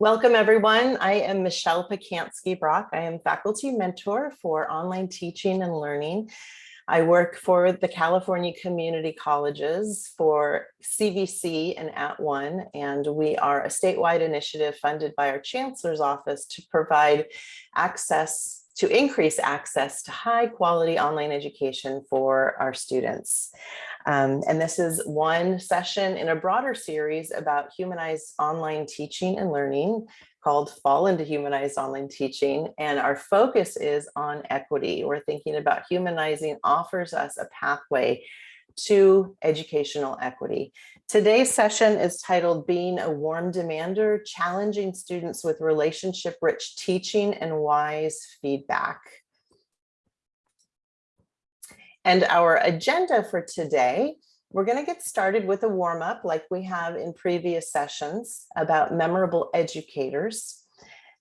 Welcome, everyone. I am Michelle Pacansky Brock. I am faculty mentor for online teaching and learning. I work for the California Community Colleges for CVC and @ONE, and we are a statewide initiative funded by our Chancellor's Office to provide access to increase access to high quality online education for our students. Um, and this is one session in a broader series about humanized online teaching and learning called Fall into Humanized Online Teaching. And our focus is on equity. We're thinking about humanizing offers us a pathway to educational equity. Today's session is titled Being a Warm Demander, Challenging Students with Relationship-Rich Teaching and Wise Feedback. And our agenda for today, we're going to get started with a warm up like we have in previous sessions about memorable educators.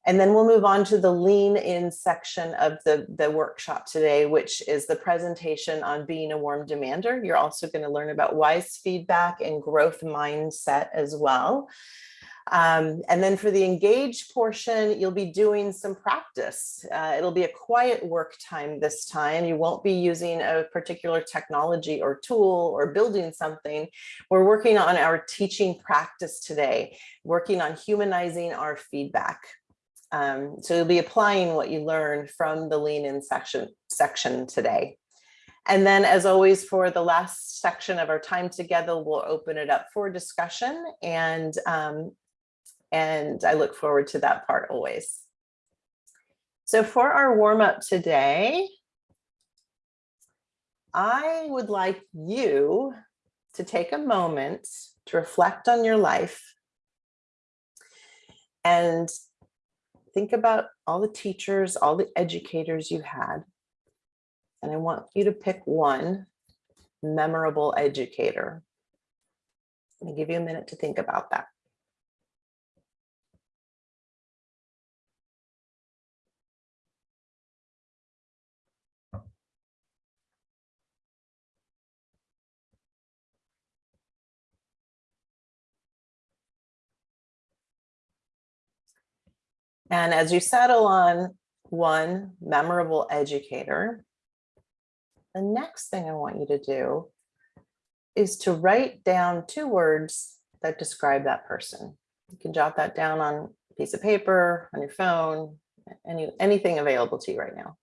And then we'll move on to the lean in section of the, the workshop today, which is the presentation on being a warm demander. You're also going to learn about wise feedback and growth mindset as well. Um, and then for the engaged portion, you'll be doing some practice. Uh, it'll be a quiet work time this time. You won't be using a particular technology or tool or building something. We're working on our teaching practice today, working on humanizing our feedback. Um, so you'll be applying what you learned from the lean in section, section today. And then as always, for the last section of our time together, we'll open it up for discussion and um, and I look forward to that part always. So for our warm up today, I would like you to take a moment to reflect on your life and think about all the teachers, all the educators you had. And I want you to pick one memorable educator. Going to give you a minute to think about that. And as you settle on one memorable educator, the next thing I want you to do is to write down two words that describe that person. You can jot that down on a piece of paper, on your phone, any, anything available to you right now.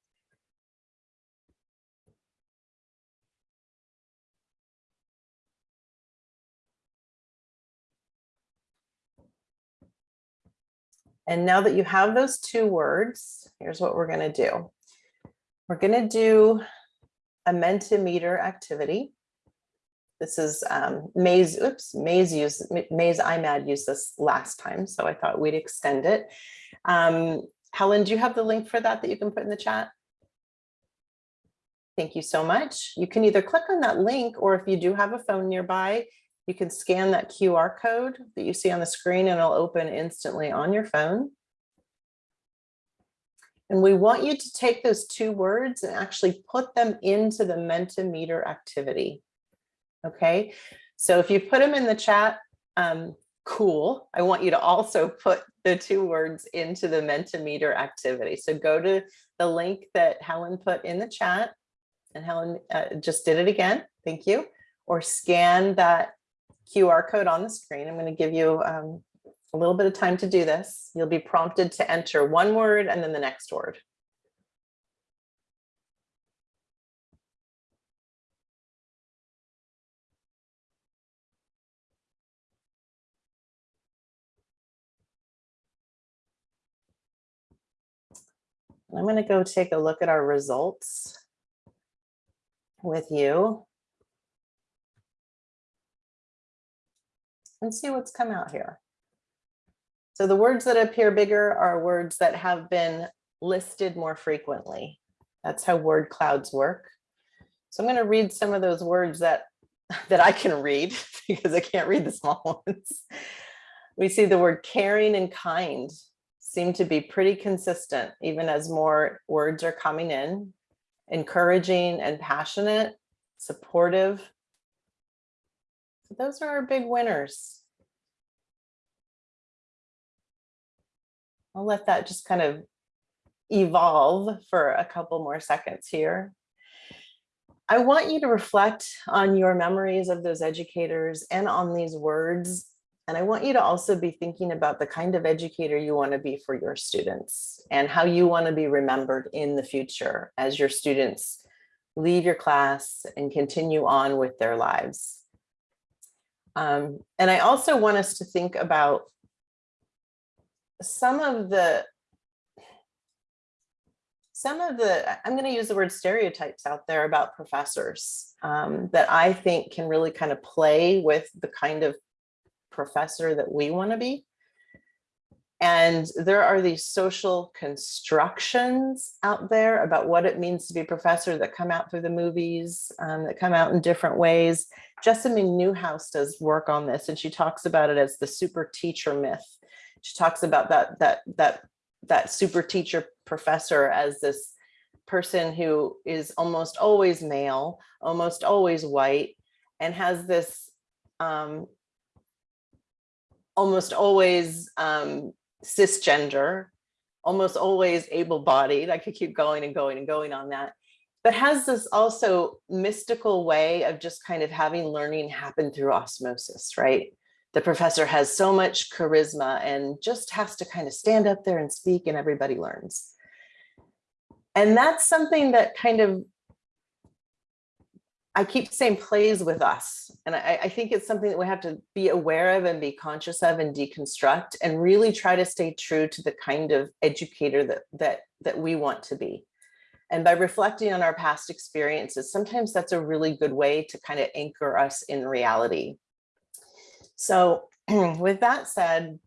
And now that you have those two words, here's what we're going to do. We're going to do a Mentimeter activity. This is um, Mays, oops, Mays used, Mays Imad used this last time, so I thought we'd extend it. Um, Helen, do you have the link for that that you can put in the chat? Thank you so much. You can either click on that link or if you do have a phone nearby, you can scan that QR code that you see on the screen and it'll open instantly on your phone. And we want you to take those two words and actually put them into the Mentimeter activity. Okay, so if you put them in the chat, um, cool. I want you to also put the two words into the Mentimeter activity. So go to the link that Helen put in the chat and Helen uh, just did it again. Thank you. Or scan that QR code on the screen. I'm going to give you um, a little bit of time to do this. You'll be prompted to enter one word and then the next word. I'm going to go take a look at our results with you. And see what's come out here. So the words that appear bigger are words that have been listed more frequently. That's how word clouds work. So I'm going to read some of those words that that I can read because I can't read the small ones. We see the word caring and kind seem to be pretty consistent even as more words are coming in. Encouraging and passionate, supportive, so those are our big winners. I'll let that just kind of evolve for a couple more seconds here. I want you to reflect on your memories of those educators and on these words. And I want you to also be thinking about the kind of educator you want to be for your students and how you want to be remembered in the future as your students leave your class and continue on with their lives. Um, and I also want us to think about some of the some of the, I'm going to use the word stereotypes out there about professors um, that I think can really kind of play with the kind of professor that we want to be. And there are these social constructions out there about what it means to be a professor that come out through the movies, um, that come out in different ways. Jessamyn Neuhaus does work on this and she talks about it as the super teacher myth. She talks about that, that, that that super teacher professor as this person who is almost always male, almost always white, and has this um, almost always um, cisgender, almost always able-bodied. I could keep going and going and going on that, but has this also mystical way of just kind of having learning happen through osmosis, right? the professor has so much charisma and just has to kind of stand up there and speak and everybody learns. And that's something that kind of, I keep saying plays with us. And I, I think it's something that we have to be aware of and be conscious of and deconstruct and really try to stay true to the kind of educator that, that, that we want to be. And by reflecting on our past experiences, sometimes that's a really good way to kind of anchor us in reality. So with that said,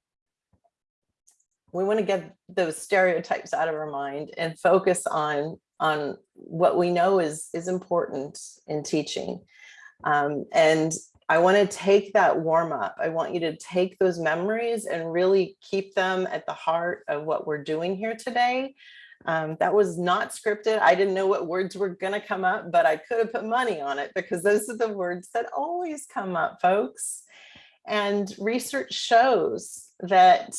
we want to get those stereotypes out of our mind and focus on on what we know is is important in teaching. Um, and I want to take that warm up. I want you to take those memories and really keep them at the heart of what we're doing here today. Um, that was not scripted. I didn't know what words were going to come up, but I could have put money on it because those are the words that always come up, folks. And research shows that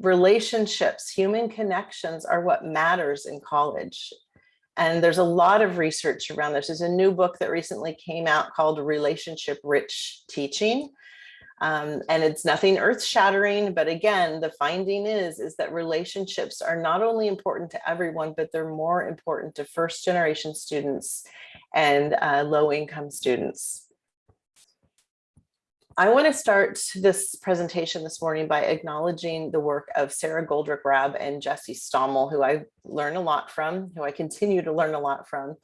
relationships, human connections are what matters in college. And there's a lot of research around this. There's a new book that recently came out called Relationship Rich Teaching. Um, and it's nothing earth shattering, but again, the finding is, is that relationships are not only important to everyone, but they're more important to first generation students and uh, low income students. I want to start this presentation this morning by acknowledging the work of Sara Goldrick Rab and Jesse Stommel, who I learn a lot from, who I continue to learn a lot from,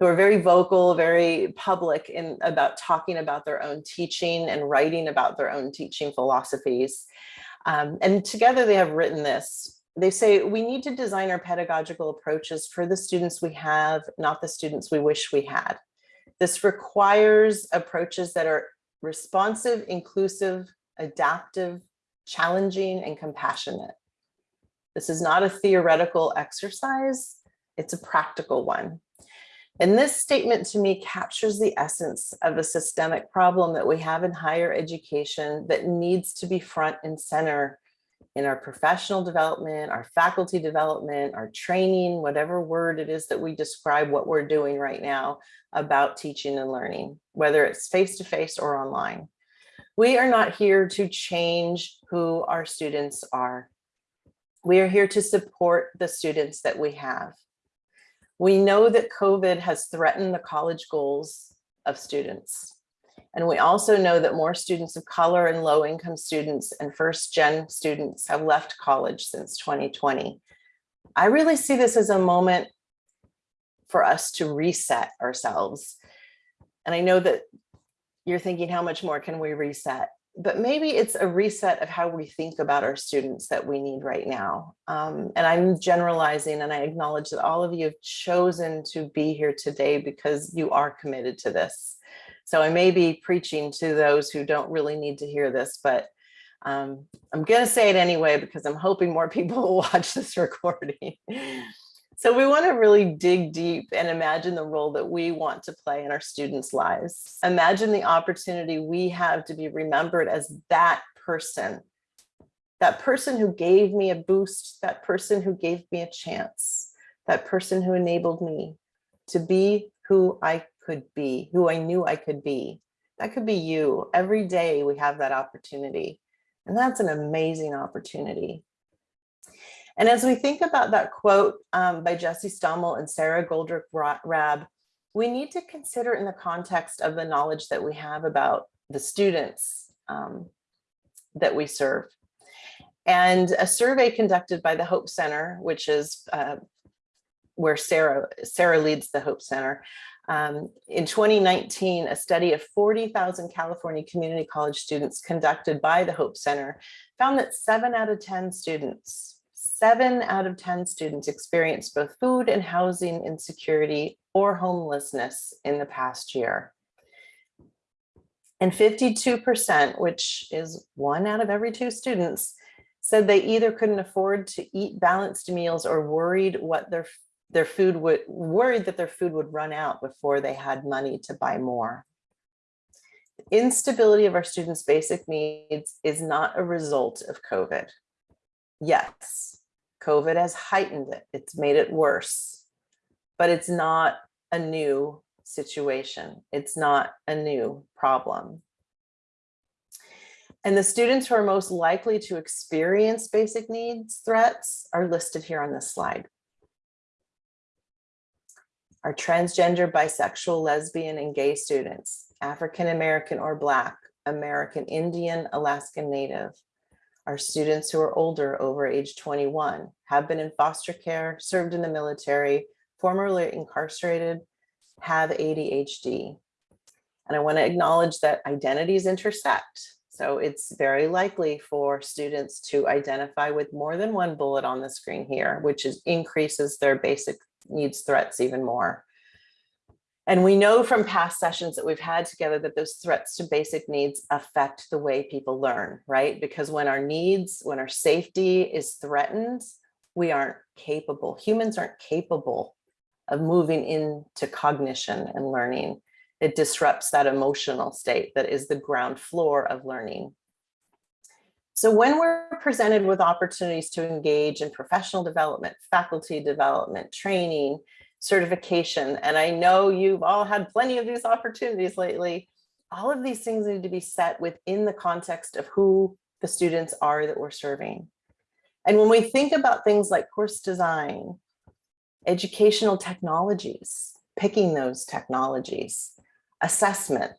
who are very vocal, very public in about talking about their own teaching and writing about their own teaching philosophies. Um, and together they have written this. They say we need to design our pedagogical approaches for the students we have, not the students we wish we had. This requires approaches that are responsive, inclusive, adaptive, challenging, and compassionate. This is not a theoretical exercise, it's a practical one. And this statement to me captures the essence of a systemic problem that we have in higher education that needs to be front and center in our professional development, our faculty development, our training, whatever word it is that we describe what we're doing right now about teaching and learning, whether it's face-to-face -face or online. We are not here to change who our students are. We are here to support the students that we have. We know that COVID has threatened the college goals of students. And we also know that more students of color and low income students and first gen students have left college since 2020. I really see this as a moment for us to reset ourselves. And I know that you're thinking, how much more can we reset? But maybe it's a reset of how we think about our students that we need right now. Um, and I'm generalizing and I acknowledge that all of you have chosen to be here today because you are committed to this. So I may be preaching to those who don't really need to hear this, but um, I'm going to say it anyway because I'm hoping more people will watch this recording. So we want to really dig deep and imagine the role that we want to play in our students' lives. Imagine the opportunity we have to be remembered as that person that person who gave me a boost, that person who gave me a chance, that person who enabled me to be who I could be, who I knew I could be. That could be you. Every day we have that opportunity. And that's an amazing opportunity. And as we think about that quote um, by Jesse Stommel and Sara Goldrick Rab, we need to consider in the context of the knowledge that we have about the students um, that we serve. And a survey conducted by the Hope Center, which is uh, where Sara, Sara leads the Hope Center, um, in 2019, a study of 40,000 California community college students conducted by the Hope Center found that seven out of 10 students, seven out of 10 students experienced both food and housing insecurity or homelessness in the past year. And 52%, which is one out of every two students, said they either couldn't afford to eat balanced meals or worried what their their food would worried that their food would run out before they had money to buy more. Instability of our students' basic needs is not a result of COVID. Yes, COVID has heightened it. It's made it worse, but it's not a new situation. It's not a new problem. And the students who are most likely to experience basic needs threats are listed here on this slide are transgender, bisexual, lesbian, and gay students, African American or Black, American Indian, Alaskan Native, are students who are older over age 21, have been in foster care, served in the military, formerly incarcerated, have ADHD. And I want to acknowledge that identities intersect. So it's very likely for students to identify with more than one bullet on the screen here, which is increases their basic needs threats even more. And we know from past sessions that we've had together that those threats to basic needs affect the way people learn, right? Because when our needs, when our safety is threatened, we aren't capable, humans aren't capable of moving into cognition and learning. It disrupts that emotional state that is the ground floor of learning. So when we're presented with opportunities to engage in professional development, faculty development, training, certification, and I know you've all had plenty of these opportunities lately, all of these things need to be set within the context of who the students are that we're serving. And when we think about things like course design, educational technologies, picking those technologies, assessment,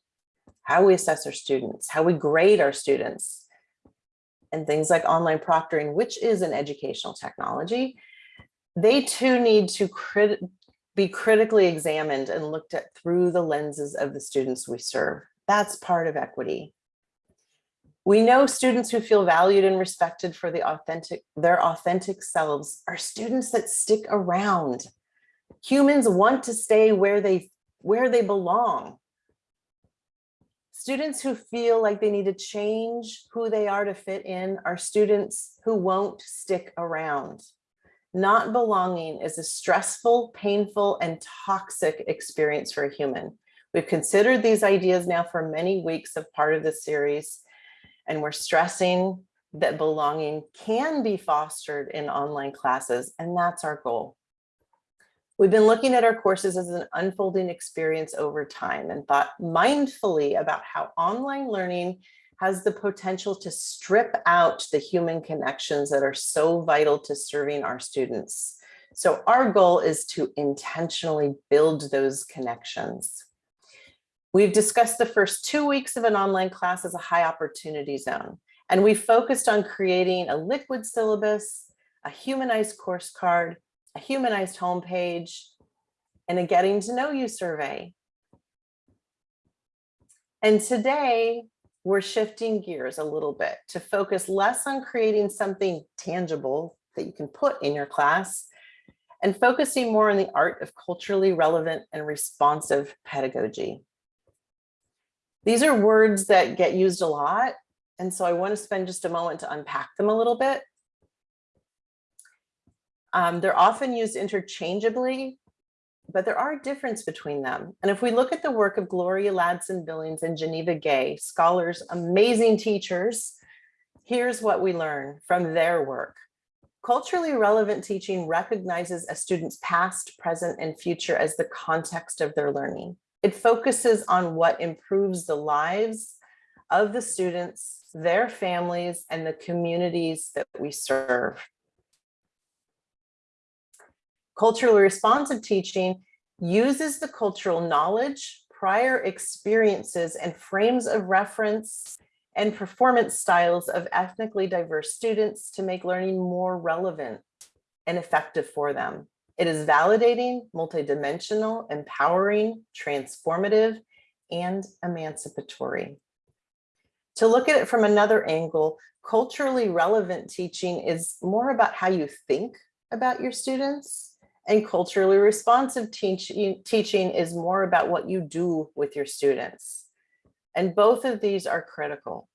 how we assess our students, how we grade our students, and things like online proctoring, which is an educational technology, they too need to crit be critically examined and looked at through the lenses of the students we serve. That's part of equity. We know students who feel valued and respected for the authentic, their authentic selves are students that stick around. Humans want to stay where they, where they belong. Students who feel like they need to change who they are to fit in are students who won't stick around. Not belonging is a stressful, painful, and toxic experience for a human. We've considered these ideas now for many weeks of part of the series, and we're stressing that belonging can be fostered in online classes, and that's our goal. We've been looking at our courses as an unfolding experience over time and thought mindfully about how online learning has the potential to strip out the human connections that are so vital to serving our students. So our goal is to intentionally build those connections. We've discussed the first two weeks of an online class as a high opportunity zone, and we focused on creating a liquid syllabus, a humanized course card, a humanized homepage, and a getting to know you survey. And today we're shifting gears a little bit to focus less on creating something tangible that you can put in your class and focusing more on the art of culturally relevant and responsive pedagogy. These are words that get used a lot. And so I want to spend just a moment to unpack them a little bit um, they're often used interchangeably, but there are a difference between them. And if we look at the work of Gloria Ladson Billings and Geneva Gay, scholars, amazing teachers, Here's what we learn from their work. Culturally relevant teaching recognizes a student's past, present, and future as the context of their learning. It focuses on what improves the lives of the students, their families, and the communities that we serve. Culturally responsive teaching uses the cultural knowledge, prior experiences, and frames of reference and performance styles of ethnically diverse students to make learning more relevant and effective for them. It is validating, multidimensional, empowering, transformative, and emancipatory. To look at it from another angle, culturally relevant teaching is more about how you think about your students and culturally responsive teaching, teaching is more about what you do with your students. And both of these are critical.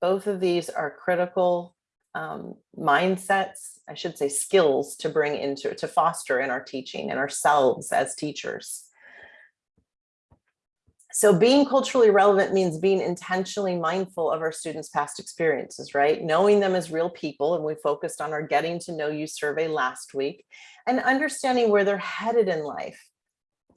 Both of these are critical um, mindsets, I should say skills to bring into, to foster in our teaching and ourselves as teachers. So being culturally relevant means being intentionally mindful of our students' past experiences, right? Knowing them as real people, and we focused on our getting to know you survey last week, and understanding where they're headed in life.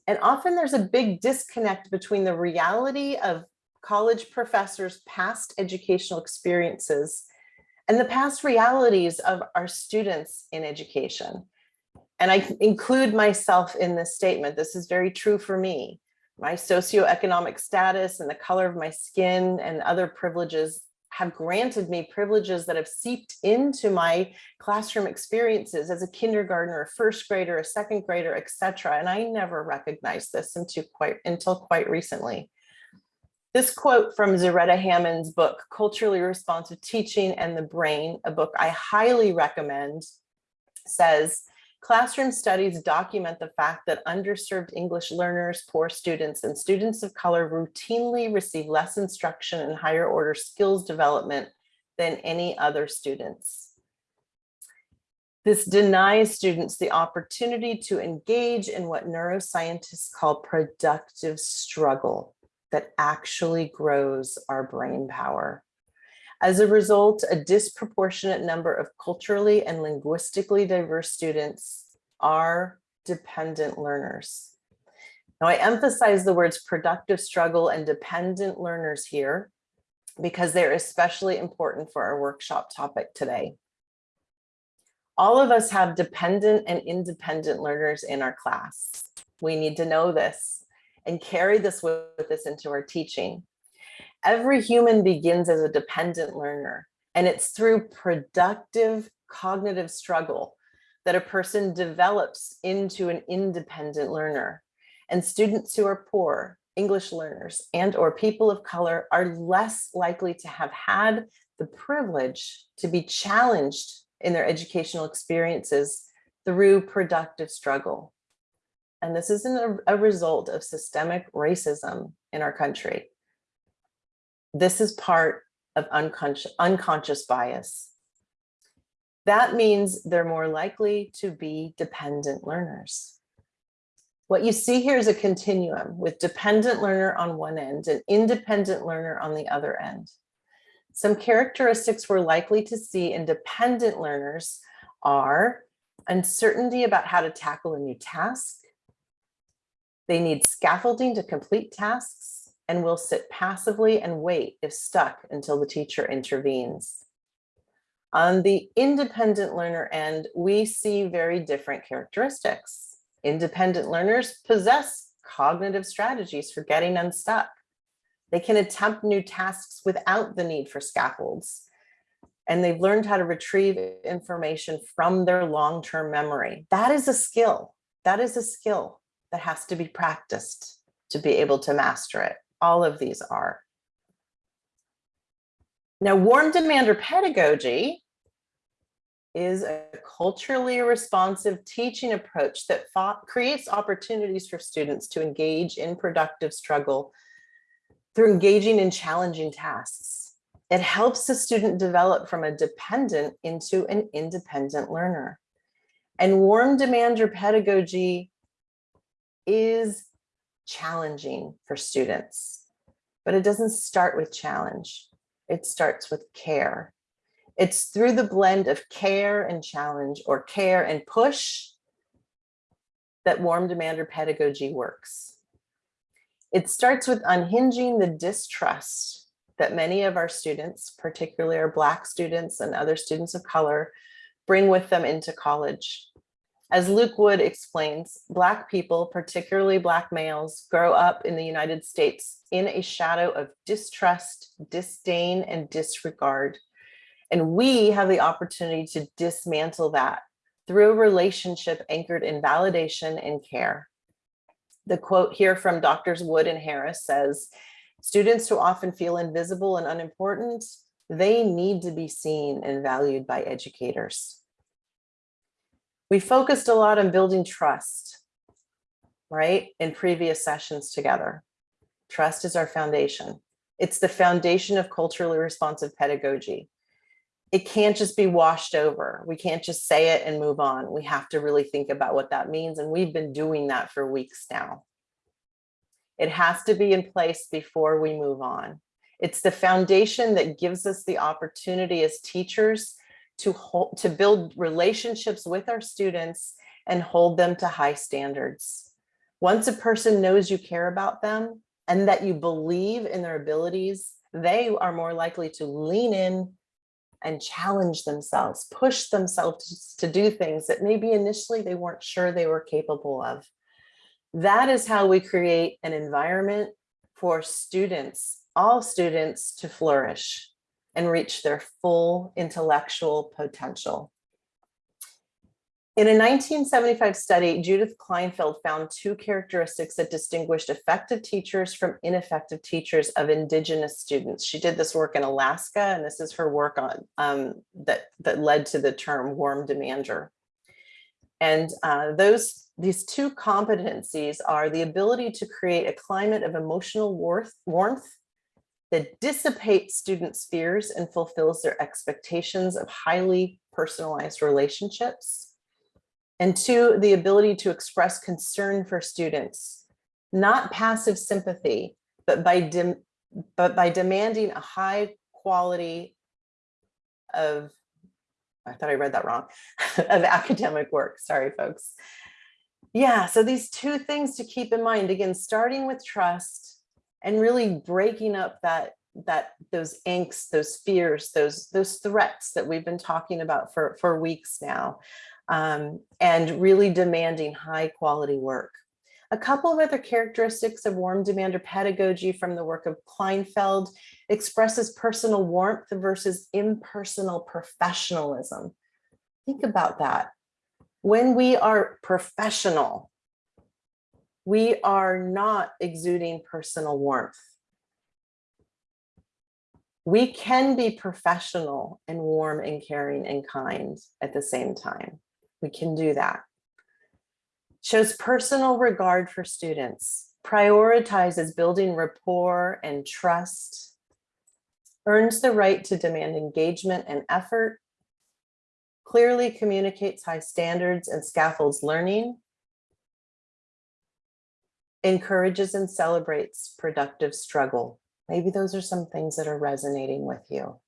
And often there's a big disconnect between the reality of college professors' past educational experiences and the past realities of our students in education. And I include myself in this statement. This is very true for me my socioeconomic status and the color of my skin and other privileges have granted me privileges that have seeped into my classroom experiences as a kindergartner, a first grader, a second grader, etc. And I never recognized this until quite, until quite recently. This quote from Zaretta Hammond's book, Culturally Responsive Teaching and the Brain, a book I highly recommend, says, Classroom studies document the fact that underserved English learners, poor students, and students of color routinely receive less instruction and higher order skills development than any other students. This denies students the opportunity to engage in what neuroscientists call productive struggle that actually grows our brain power. As a result, a disproportionate number of culturally and linguistically diverse students are dependent learners. Now I emphasize the words productive struggle and dependent learners here because they're especially important for our workshop topic today. All of us have dependent and independent learners in our class. We need to know this and carry this with us into our teaching. Every human begins as a dependent learner, and it's through productive cognitive struggle that a person develops into an independent learner. And students who are poor, English learners, and or people of color are less likely to have had the privilege to be challenged in their educational experiences through productive struggle. And this isn't a, a result of systemic racism in our country. This is part of unconscious, unconscious bias. That means they're more likely to be dependent learners. What you see here is a continuum with dependent learner on one end and independent learner on the other end. Some characteristics we're likely to see in dependent learners are uncertainty about how to tackle a new task. They need scaffolding to complete tasks and will sit passively and wait if stuck until the teacher intervenes. On the independent learner end, we see very different characteristics. Independent learners possess cognitive strategies for getting unstuck. They can attempt new tasks without the need for scaffolds. And they've learned how to retrieve information from their long-term memory. That is a skill. That is a skill that has to be practiced to be able to master it all of these are. Now, warm demander pedagogy is a culturally responsive teaching approach that creates opportunities for students to engage in productive struggle through engaging in challenging tasks. It helps the student develop from a dependent into an independent learner. And warm demander pedagogy is challenging for students, but it doesn't start with challenge. It starts with care. It's through the blend of care and challenge or care and push that warm demander pedagogy works. It starts with unhinging the distrust that many of our students, particularly our Black students and other students of color, bring with them into college. As Luke Wood explains, Black people, particularly Black males, grow up in the United States in a shadow of distrust, disdain, and disregard. And we have the opportunity to dismantle that through a relationship anchored in validation and care. The quote here from Doctors Wood and Harris says, students who often feel invisible and unimportant, they need to be seen and valued by educators. We focused a lot on building trust, right, in previous sessions together. Trust is our foundation. It's the foundation of culturally responsive pedagogy it can't just be washed over. We can't just say it and move on. We have to really think about what that means. And we've been doing that for weeks now. It has to be in place before we move on. It's the foundation that gives us the opportunity as teachers to, hold, to build relationships with our students and hold them to high standards. Once a person knows you care about them and that you believe in their abilities, they are more likely to lean in and challenge themselves, push themselves to do things that maybe initially they weren't sure they were capable of. That is how we create an environment for students, all students to flourish and reach their full intellectual potential. In a 1975 study, Judith Kleinfeld found two characteristics that distinguished effective teachers from ineffective teachers of indigenous students. She did this work in Alaska, and this is her work on um, that, that led to the term warm demander. And uh, those these two competencies are the ability to create a climate of emotional warmth, warmth that dissipates students' fears and fulfills their expectations of highly personalized relationships and two, the ability to express concern for students, not passive sympathy, but by, but by demanding a high quality of, I thought I read that wrong, of academic work. Sorry, folks. Yeah, so these two things to keep in mind, again, starting with trust and really breaking up that that those angst, those fears, those those threats that we've been talking about for for weeks now um, and really demanding high quality work. A couple of other characteristics of warm demander pedagogy from the work of Kleinfeld expresses personal warmth versus impersonal professionalism. Think about that. When we are professional, we are not exuding personal warmth. We can be professional and warm and caring and kind at the same time. We can do that. Shows personal regard for students, prioritizes building rapport and trust, earns the right to demand engagement and effort, clearly communicates high standards and scaffolds learning, encourages and celebrates productive struggle. Maybe those are some things that are resonating with you.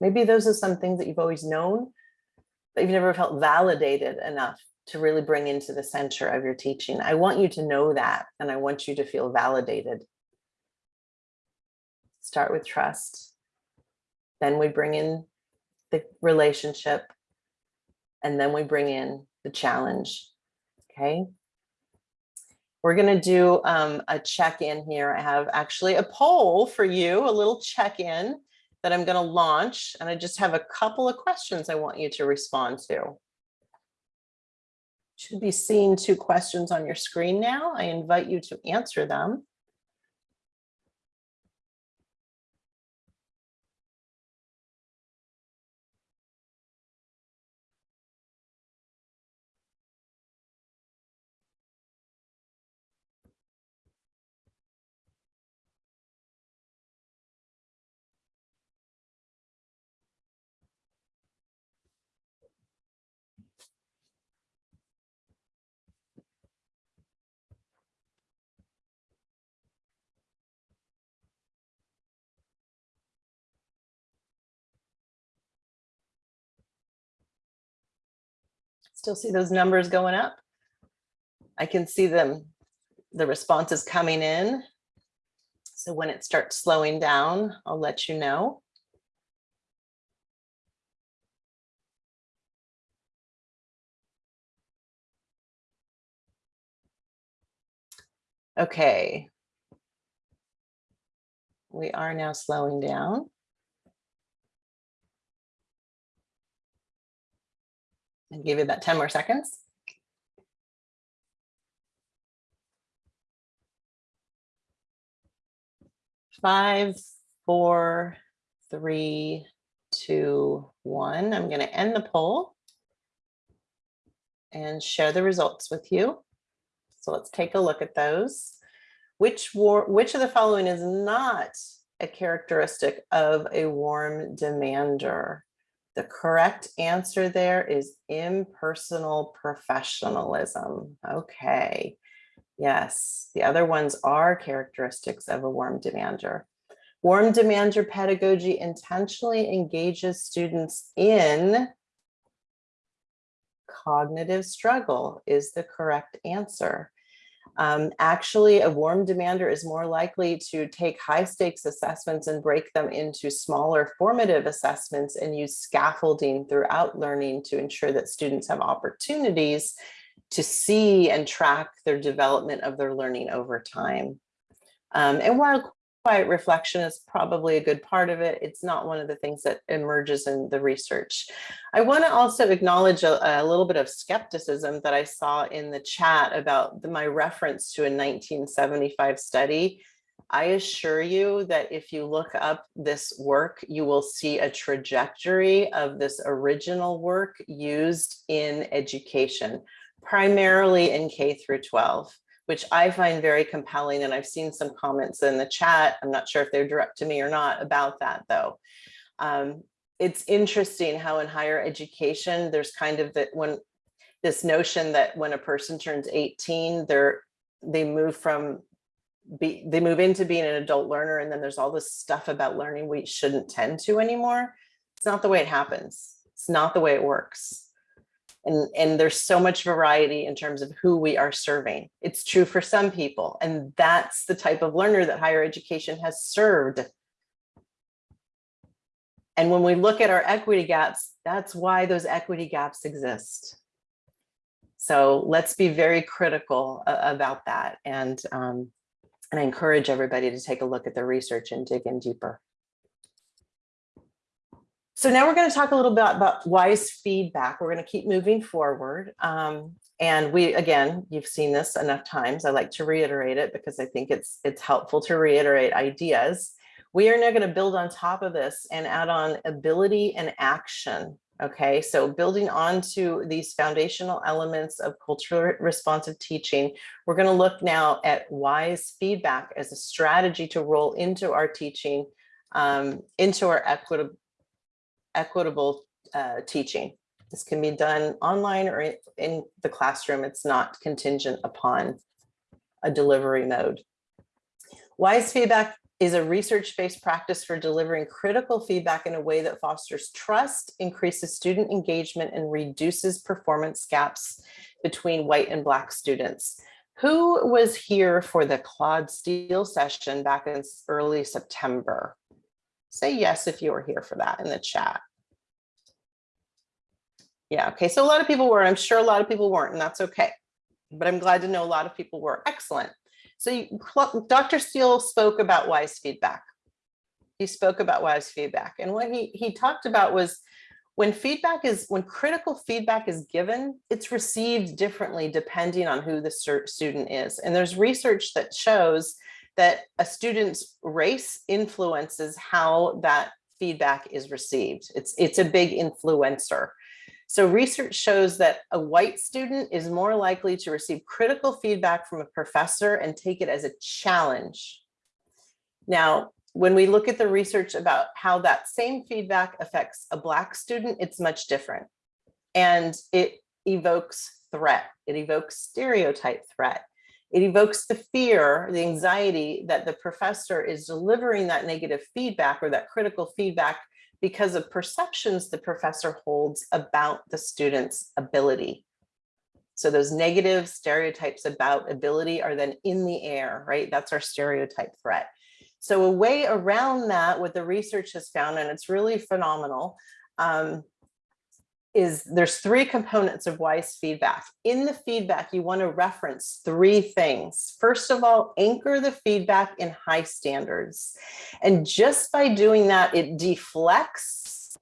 Maybe those are some things that you've always known, but you've never felt validated enough to really bring into the center of your teaching. I want you to know that, and I want you to feel validated. Start with trust. Then we bring in the relationship, and then we bring in the challenge, okay? We're gonna do um, a check-in here. I have actually a poll for you, a little check-in that I'm going to launch. And I just have a couple of questions I want you to respond to. Should be seeing two questions on your screen now. I invite you to answer them. Still see those numbers going up? I can see them, the responses coming in. So when it starts slowing down, I'll let you know. Okay. We are now slowing down. And give you about 10 more seconds. Five, four, three, two, one. I'm going to end the poll and share the results with you. So let's take a look at those. Which, war, which of the following is not a characteristic of a warm demander? The correct answer there is impersonal professionalism. Okay. Yes, the other ones are characteristics of a warm demander. Warm demander pedagogy intentionally engages students in cognitive struggle is the correct answer. Um, actually, a warm demander is more likely to take high stakes assessments and break them into smaller formative assessments and use scaffolding throughout learning to ensure that students have opportunities to see and track their development of their learning over time. Um, and while quiet reflection is probably a good part of it. It's not one of the things that emerges in the research. I want to also acknowledge a, a, little bit of skepticism that I saw in the chat about the, my reference to a 1975 study. I assure you that if you look up this work, you will see a trajectory of this original work used in education, primarily in K through 12 which I find very compelling. And I've seen some comments in the chat. I'm not sure if they're direct to me or not about that though. Um, it's interesting how in higher education, there's kind of that when this notion that when a person turns 18, they're they move from be they move into being an adult learner and then there's all this stuff about learning we shouldn't tend to anymore. It's not the way it happens. It's not the way it works and, and there's so much variety in terms of who we are serving. It's true for some people, and that's the type of learner that higher education has served. And when we look at our equity gaps, that's why those equity gaps exist. So let's be very critical about that. And, um, and I encourage everybody to take a look at the research and dig in deeper. So now we're going to talk a little bit about wise feedback. We're going to keep moving forward. Um, and we, again, you've seen this enough times. I like to reiterate it because I think it's, it's helpful to reiterate ideas. We are now going to build on top of this and add on ability and action. Okay, so building onto these foundational elements of culturally responsive teaching, we're going to look now at wise feedback as a strategy to roll into our teaching, um, into our equitable equitable uh, teaching. This can be done online or in the classroom. It's not contingent upon a delivery mode. WISE feedback is a research-based practice for delivering critical feedback in a way that fosters trust, increases student engagement, and reduces performance gaps between white and black students. Who was here for the Claude Steele session back in early September? Say yes if you were here for that in the chat. Yeah, okay, so a lot of people were, I'm sure a lot of people weren't, and that's okay. But I'm glad to know a lot of people were. Excellent. So you, Dr. Steele spoke about wise feedback. He spoke about wise feedback. And what he, he talked about was when feedback is, when critical feedback is given, it's received differently depending on who the student is. And there's research that shows that a student's race influences how that feedback is received. It's, it's a big influencer. So research shows that a white student is more likely to receive critical feedback from a professor and take it as a challenge. Now, when we look at the research about how that same feedback affects a black student, it's much different. And it evokes threat, it evokes stereotype threat. It evokes the fear, the anxiety that the professor is delivering that negative feedback or that critical feedback because of perceptions the professor holds about the student's ability So those negative stereotypes about ability are then in the air, right? That's our stereotype threat. So a way around that, what the research has found, and it's really phenomenal, um, is there's three components of wise feedback. In the feedback, you want to reference three things. First of all, anchor the feedback in high standards. And just by doing that, it deflects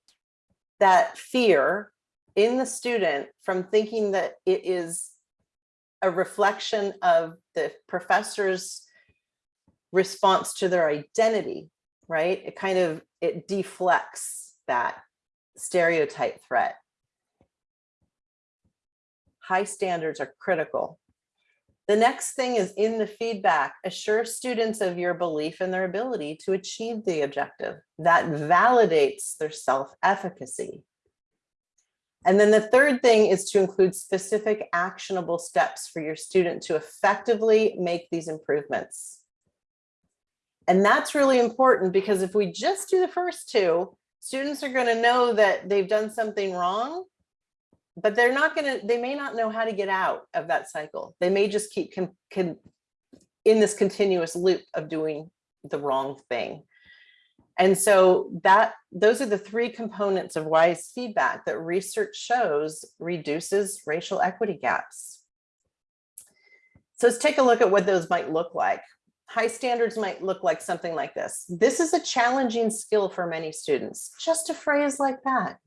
that fear in the student from thinking that it is a reflection of the professor's response to their identity, right? It kind of, it deflects that stereotype threat high standards are critical. The next thing is in the feedback, assure students of your belief in their ability to achieve the objective. That validates their self-efficacy. And then the third thing is to include specific actionable steps for your student to effectively make these improvements. And that's really important because if we just do the first two, students are going to know that they've done something wrong but they're not going to, they may not know how to get out of that cycle. They may just keep con, con, in this continuous loop of doing the wrong thing. And so that those are the three components of wise feedback that research shows reduces racial equity gaps. So let's take a look at what those might look like. High standards might look like something like this. This is a challenging skill for many students. Just a phrase like that.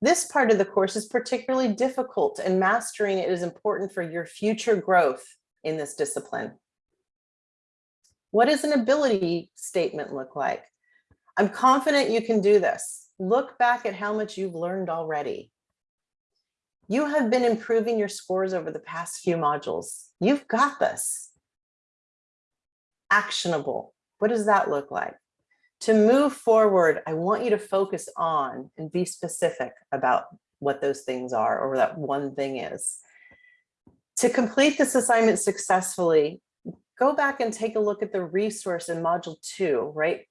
This part of the course is particularly difficult and mastering it is important for your future growth in this discipline. What does an ability statement look like? I'm confident you can do this. Look back at how much you've learned already. You have been improving your scores over the past few modules. You've got this. Actionable. What does that look like? To move forward, I want you to focus on and be specific about what those things are or that one thing is. To complete this assignment successfully, go back and take a look at the resource in module two, right?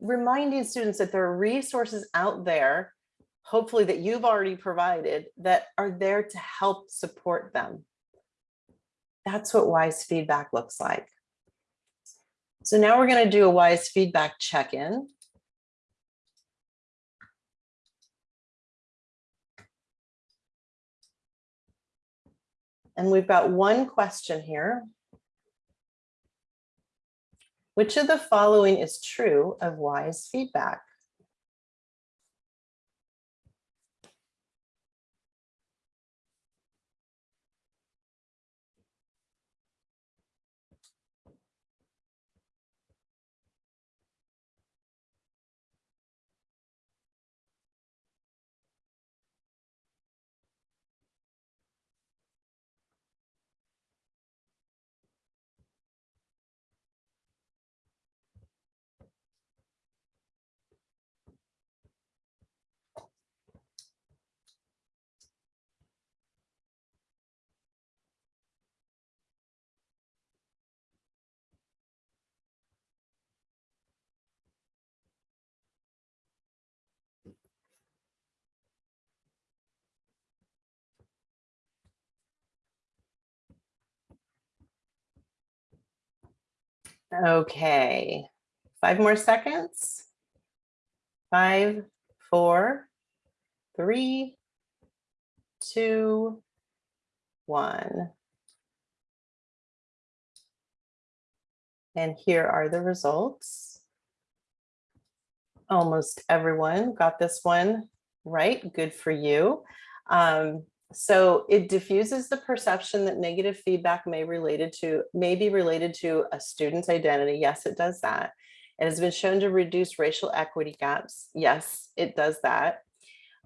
Reminding students that there are resources out there, hopefully that you've already provided that are there to help support them. That's what wise feedback looks like. So now we're going to do a WISE feedback check-in. And we've got one question here. Which of the following is true of WISE feedback? Okay, five more seconds. Five, four, three, two, one. And here are the results. Almost everyone got this one right. Good for you. Um, so it diffuses the perception that negative feedback may related to may be related to a student's identity. Yes, it does that. It has been shown to reduce racial equity gaps. Yes, it does that.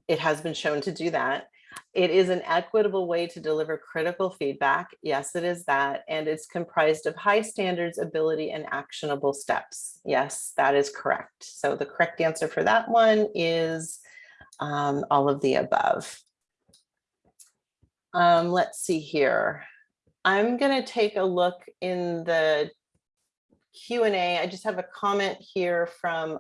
It has been shown to do that. It is an equitable way to deliver critical feedback. Yes, it is that. And it's comprised of high standards, ability, and actionable steps. Yes, that is correct. So the correct answer for that one is um, all of the above. Um, let's see here. I'm going to take a look in the Q&A. I just have a comment here from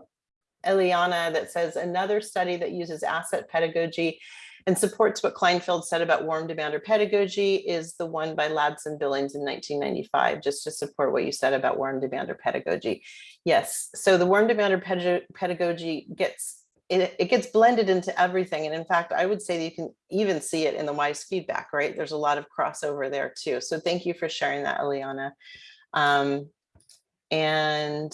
Eliana that says another study that uses asset pedagogy and supports what Kleinfeld said about warm demander pedagogy is the one by Ladson-Billings in 1995, just to support what you said about warm demander pedagogy. Yes, so the warm demander pedagogy gets it, it gets blended into everything. And in fact, I would say you can even see it in the WISE feedback, right? There's a lot of crossover there too. So thank you for sharing that, Eliana. Um, and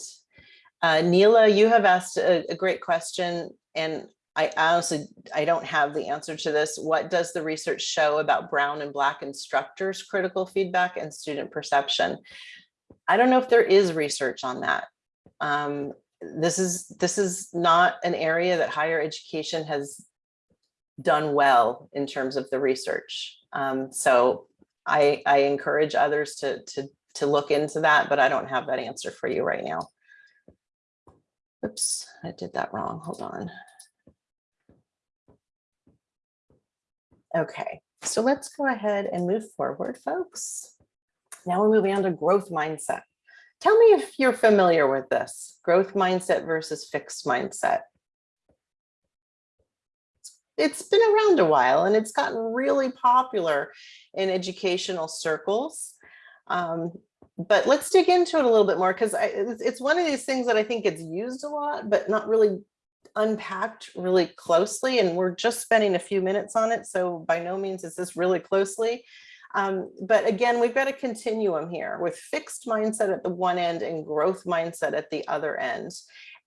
uh, Neela, you have asked a, a great question and I honestly, I don't have the answer to this. What does the research show about brown and black instructors critical feedback and student perception? I don't know if there is research on that. Um, this is this is not an area that higher education has done well in terms of the research. Um, so I, I encourage others to, to, to look into that, but I don't have that answer for you right now. Oops, I did that wrong. Hold on. Okay, so let's go ahead and move forward, folks. Now we're moving on to growth mindset. Tell me if you're familiar with this, growth mindset versus fixed mindset. It's been around a while and it's gotten really popular in educational circles. Um, but let's dig into it a little bit more because it's one of these things that I think gets used a lot, but not really unpacked really closely. And we're just spending a few minutes on it. So by no means is this really closely. Um, but again, we've got a continuum here with fixed mindset at the one end and growth mindset at the other end.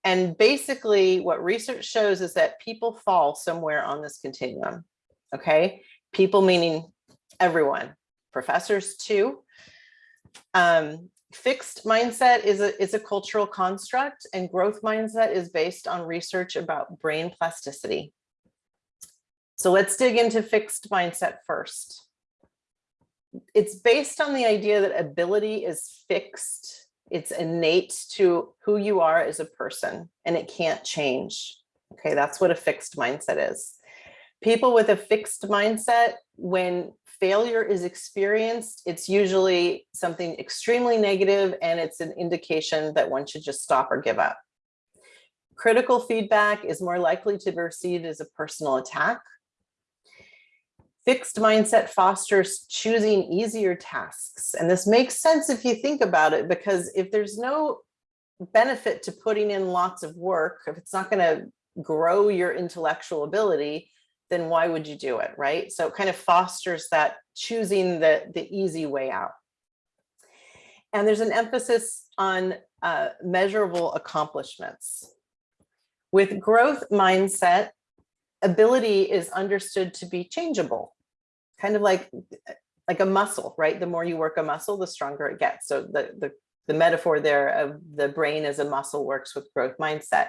And basically what research shows is that people fall somewhere on this continuum. Okay, people meaning everyone, professors too. Um, fixed mindset is a, is a cultural construct and growth mindset is based on research about brain plasticity. So let's dig into fixed mindset first it's based on the idea that ability is fixed. It's innate to who you are as a person and it can't change. Okay, that's what a fixed mindset is. People with a fixed mindset, when failure is experienced, it's usually something extremely negative and it's an indication that one should just stop or give up. Critical feedback is more likely to be received as a personal attack Fixed mindset fosters choosing easier tasks. And this makes sense if you think about it, because if there's no benefit to putting in lots of work, if it's not going to grow your intellectual ability, then why would you do it, right? So it kind of fosters that choosing the, the easy way out. And there's an emphasis on uh, measurable accomplishments. With growth mindset, ability is understood to be changeable, kind of like like a muscle, right? The more you work a muscle, the stronger it gets. So the, the, the metaphor there of the brain as a muscle works with growth mindset.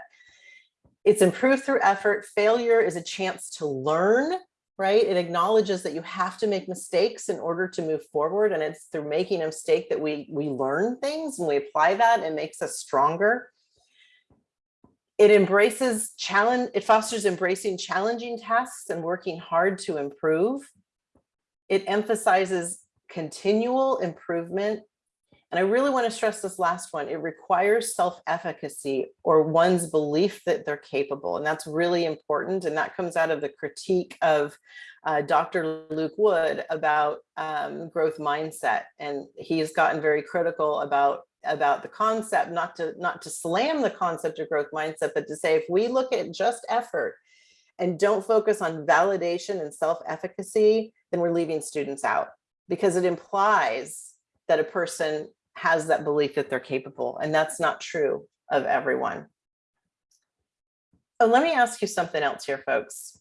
It's improved through effort. Failure is a chance to learn, right? It acknowledges that you have to make mistakes in order to move forward. And it's through making a mistake that we, we learn things and we apply that and makes us stronger. It embraces challenge, it fosters embracing challenging tasks and working hard to improve. It emphasizes continual improvement. And I really want to stress this last one. It requires self-efficacy or one's belief that they're capable. And that's really important. And that comes out of the critique of uh, Dr. Luke Wood about um, growth mindset. And he's gotten very critical about about the concept, not to not to slam the concept of growth mindset, but to say if we look at just effort and don't focus on validation and self-efficacy, then we're leaving students out because it implies that a person has that belief that they're capable and that's not true of everyone. So let me ask you something else here, folks.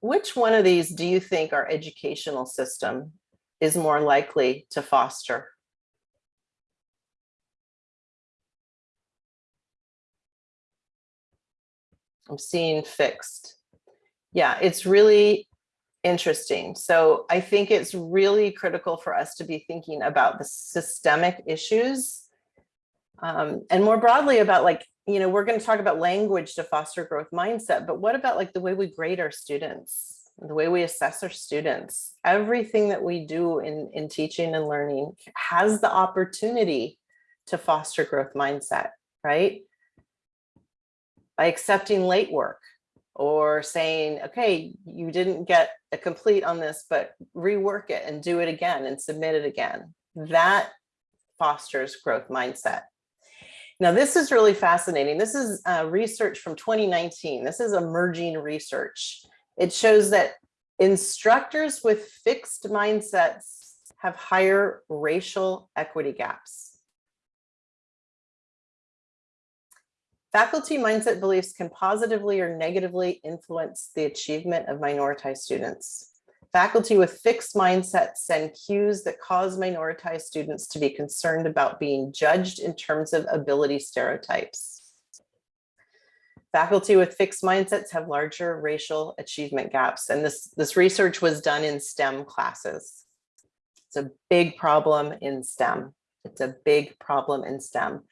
Which one of these do you think our educational system is more likely to foster? I'm seeing fixed. Yeah, it's really interesting. So I think it's really critical for us to be thinking about the systemic issues um, and more broadly about like, you know, we're going to talk about language to foster growth mindset, but what about like the way we grade our students, the way we assess our students, everything that we do in, in teaching and learning has the opportunity to foster growth mindset, right? By accepting late work, or saying, okay, you didn't get a complete on this, but rework it and do it again and submit it again. That fosters growth mindset. Now, this is really fascinating. This is uh, research from 2019. This is emerging research. It shows that instructors with fixed mindsets have higher racial equity gaps. Faculty mindset beliefs can positively or negatively influence the achievement of minoritized students. Faculty with fixed mindsets send cues that cause minoritized students to be concerned about being judged in terms of ability stereotypes. Faculty with fixed mindsets have larger racial achievement gaps, and this, this research was done in STEM classes. It's a big problem in STEM. It's a big problem in STEM.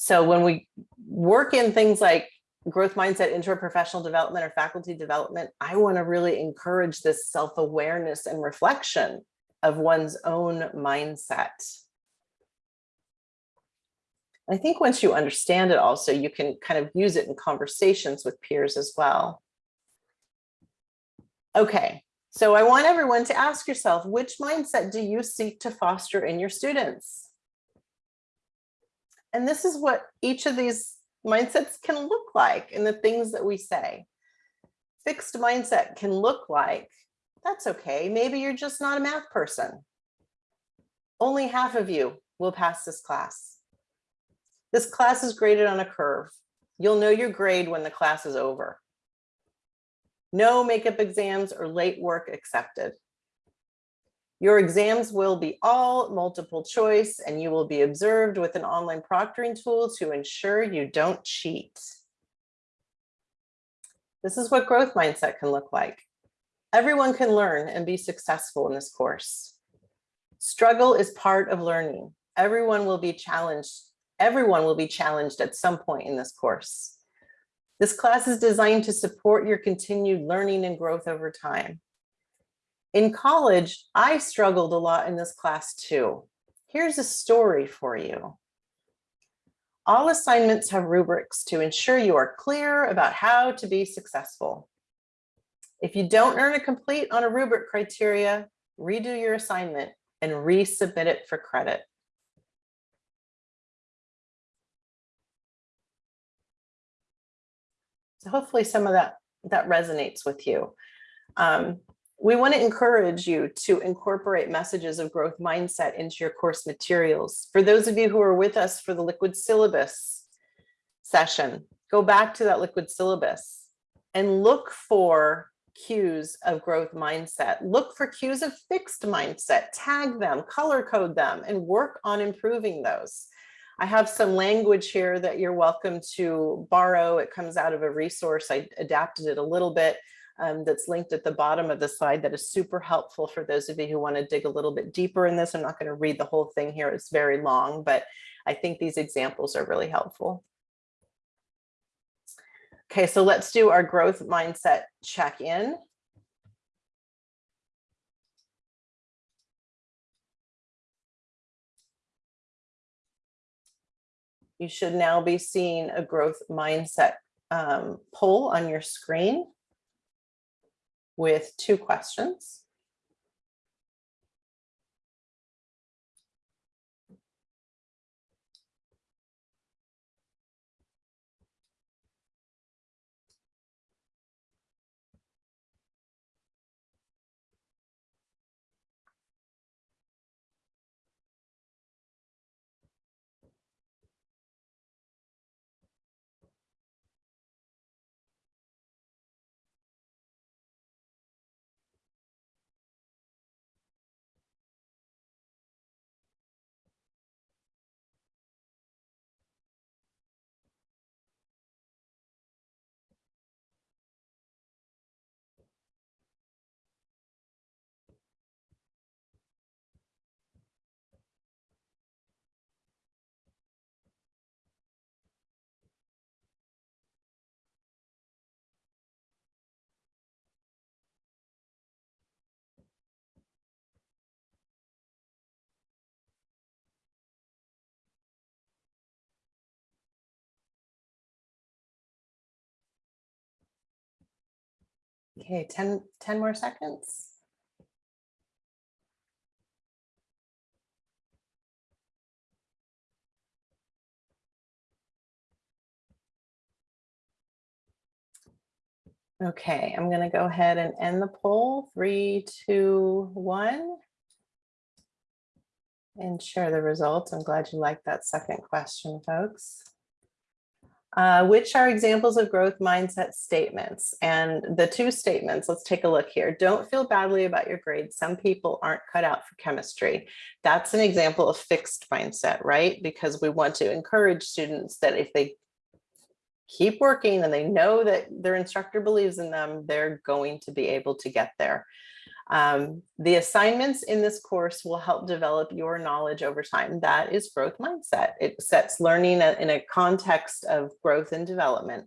So when we work in things like growth mindset interprofessional development or faculty development, I want to really encourage this self-awareness and reflection of one's own mindset. I think once you understand it also, you can kind of use it in conversations with peers as well. Okay, so I want everyone to ask yourself, which mindset do you seek to foster in your students? And this is what each of these mindsets can look like in the things that we say. Fixed mindset can look like, that's okay, maybe you're just not a math person. Only half of you will pass this class. This class is graded on a curve. You'll know your grade when the class is over. No makeup exams or late work accepted. Your exams will be all multiple choice and you will be observed with an online proctoring tool to ensure you don't cheat. This is what growth mindset can look like. Everyone can learn and be successful in this course. Struggle is part of learning. Everyone will be challenged. Everyone will be challenged at some point in this course. This class is designed to support your continued learning and growth over time. In college, I struggled a lot in this class too. Here's a story for you. All assignments have rubrics to ensure you are clear about how to be successful. If you don't earn a complete on a rubric criteria, redo your assignment and resubmit it for credit. So hopefully some of that, that resonates with you. Um, we want to encourage you to incorporate messages of growth mindset into your course materials. For those of you who are with us for the liquid syllabus session, go back to that liquid syllabus and look for cues of growth mindset. Look for cues of fixed mindset, tag them, color code them, and work on improving those. I have some language here that you're welcome to borrow. It comes out of a resource. I adapted it a little bit um, that's linked at the bottom of the slide that is super helpful for those of you who want to dig a little bit deeper in this. I'm not going to read the whole thing here. It's very long, but I think these examples are really helpful. Okay, so let's do our growth mindset check-in. You should now be seeing a growth mindset um, poll on your screen with two questions. Okay, 10, 10 more seconds. Okay, I'm going to go ahead and end the poll. Three, two, one. And share the results. I'm glad you liked that second question, folks. Uh, which are examples of growth mindset statements? And the two statements, let's take a look here. Don't feel badly about your grades. Some people aren't cut out for chemistry. That's an example of fixed mindset, right? Because we want to encourage students that if they keep working and they know that their instructor believes in them, they're going to be able to get there. Um, the assignments in this course will help develop your knowledge over time. That is growth mindset. It sets learning in a context of growth and development.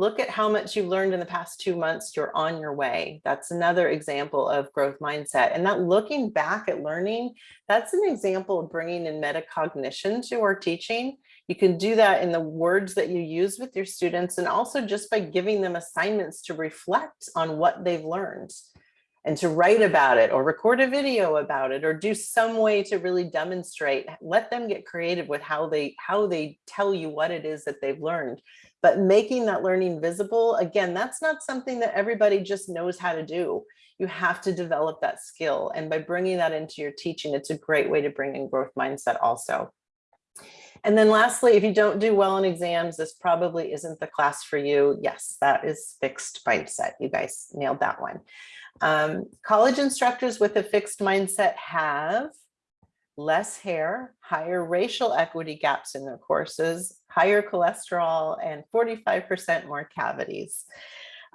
Look at how much you've learned in the past two months, you're on your way. That's another example of growth mindset. And that looking back at learning, that's an example of bringing in metacognition to our teaching you can do that in the words that you use with your students and also just by giving them assignments to reflect on what they've learned and to write about it or record a video about it or do some way to really demonstrate let them get creative with how they how they tell you what it is that they've learned but making that learning visible again that's not something that everybody just knows how to do you have to develop that skill and by bringing that into your teaching it's a great way to bring in growth mindset also and then lastly, if you don't do well in exams, this probably isn't the class for you. Yes, that is fixed mindset. You guys nailed that one. Um, college instructors with a fixed mindset have less hair, higher racial equity gaps in their courses, higher cholesterol, and 45% more cavities.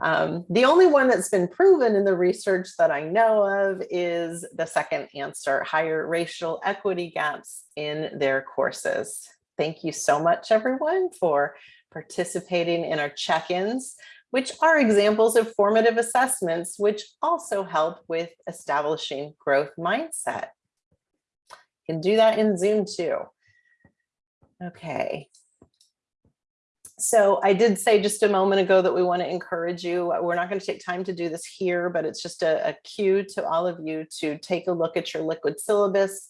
Um, the only one that's been proven in the research that I know of is the second answer, higher racial equity gaps in their courses. Thank you so much, everyone, for participating in our check-ins, which are examples of formative assessments, which also help with establishing growth mindset. You can do that in Zoom too. Okay, so I did say just a moment ago that we want to encourage you. We're not going to take time to do this here, but it's just a, a cue to all of you to take a look at your liquid syllabus,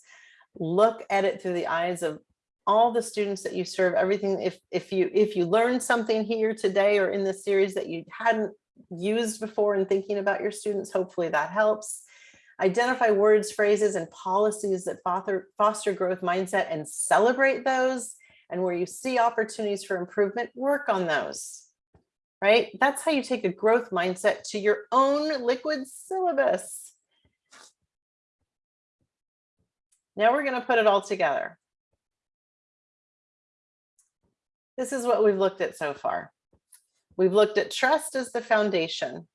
look at it through the eyes of all the students that you serve, everything. If, if you if you learned something here today or in the series that you hadn't used before in thinking about your students, hopefully that helps. Identify words, phrases, and policies that foster, foster growth mindset and celebrate those and where you see opportunities for improvement, work on those, right? That's how you take a growth mindset to your own liquid syllabus. Now we're going to put it all together. This is what we've looked at so far. We've looked at trust as the foundation.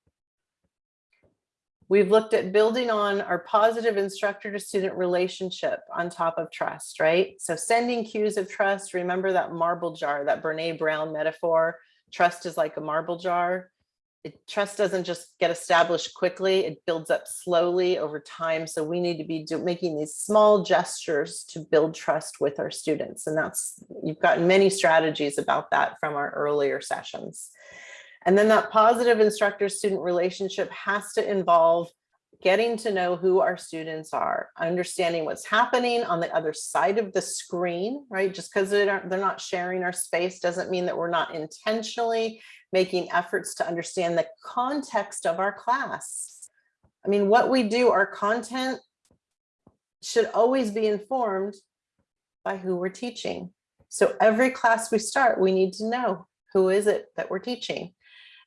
We've looked at building on our positive instructor to student relationship on top of trust, right? So sending cues of trust, remember that marble jar, that Brene Brown metaphor, trust is like a marble jar. It, trust doesn't just get established quickly, it builds up slowly over time. So we need to be do, making these small gestures to build trust with our students. And that's, you've gotten many strategies about that from our earlier sessions. And then that positive instructor-student relationship has to involve getting to know who our students are, understanding what's happening on the other side of the screen, right? Just because they're, they're not sharing our space doesn't mean that we're not intentionally making efforts to understand the context of our class. I mean, what we do, our content should always be informed by who we're teaching. So every class we start, we need to know who is it that we're teaching.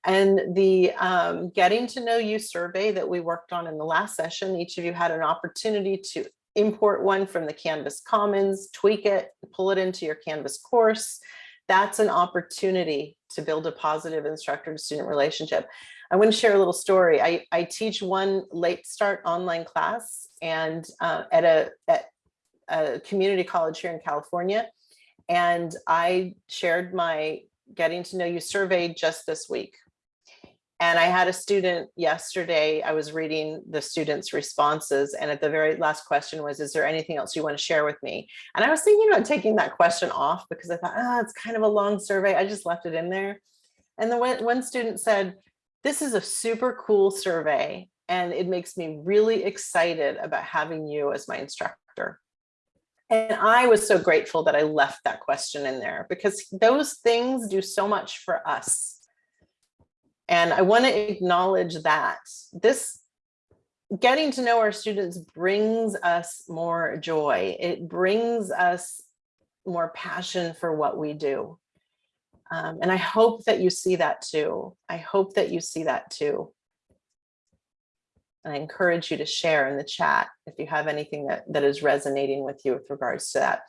And the um, getting to know you survey that we worked on in the last session, each of you had an opportunity to import one from the Canvas Commons, tweak it, pull it into your Canvas course. That's an opportunity to build a positive instructor to student relationship. I want to share a little story. I, I teach one late start online class and uh, at, a, at a community college here in California. And I shared my getting to know you survey just this week and I had a student yesterday, I was reading the students' responses and at the very last question was, is there anything else you want to share with me? And I was thinking about taking that question off because I thought, ah, oh, it's kind of a long survey. I just left it in there. And the one, one student said, This is a super cool survey and it makes me really excited about having you as my instructor. And I was so grateful that I left that question in there because those things do so much for us. And I want to acknowledge that this getting to know our students brings us more joy. It brings us more passion for what we do. Um, and I hope that you see that too. I hope that you see that too. And I encourage you to share in the chat if you have anything that, that is resonating with you with regards to that.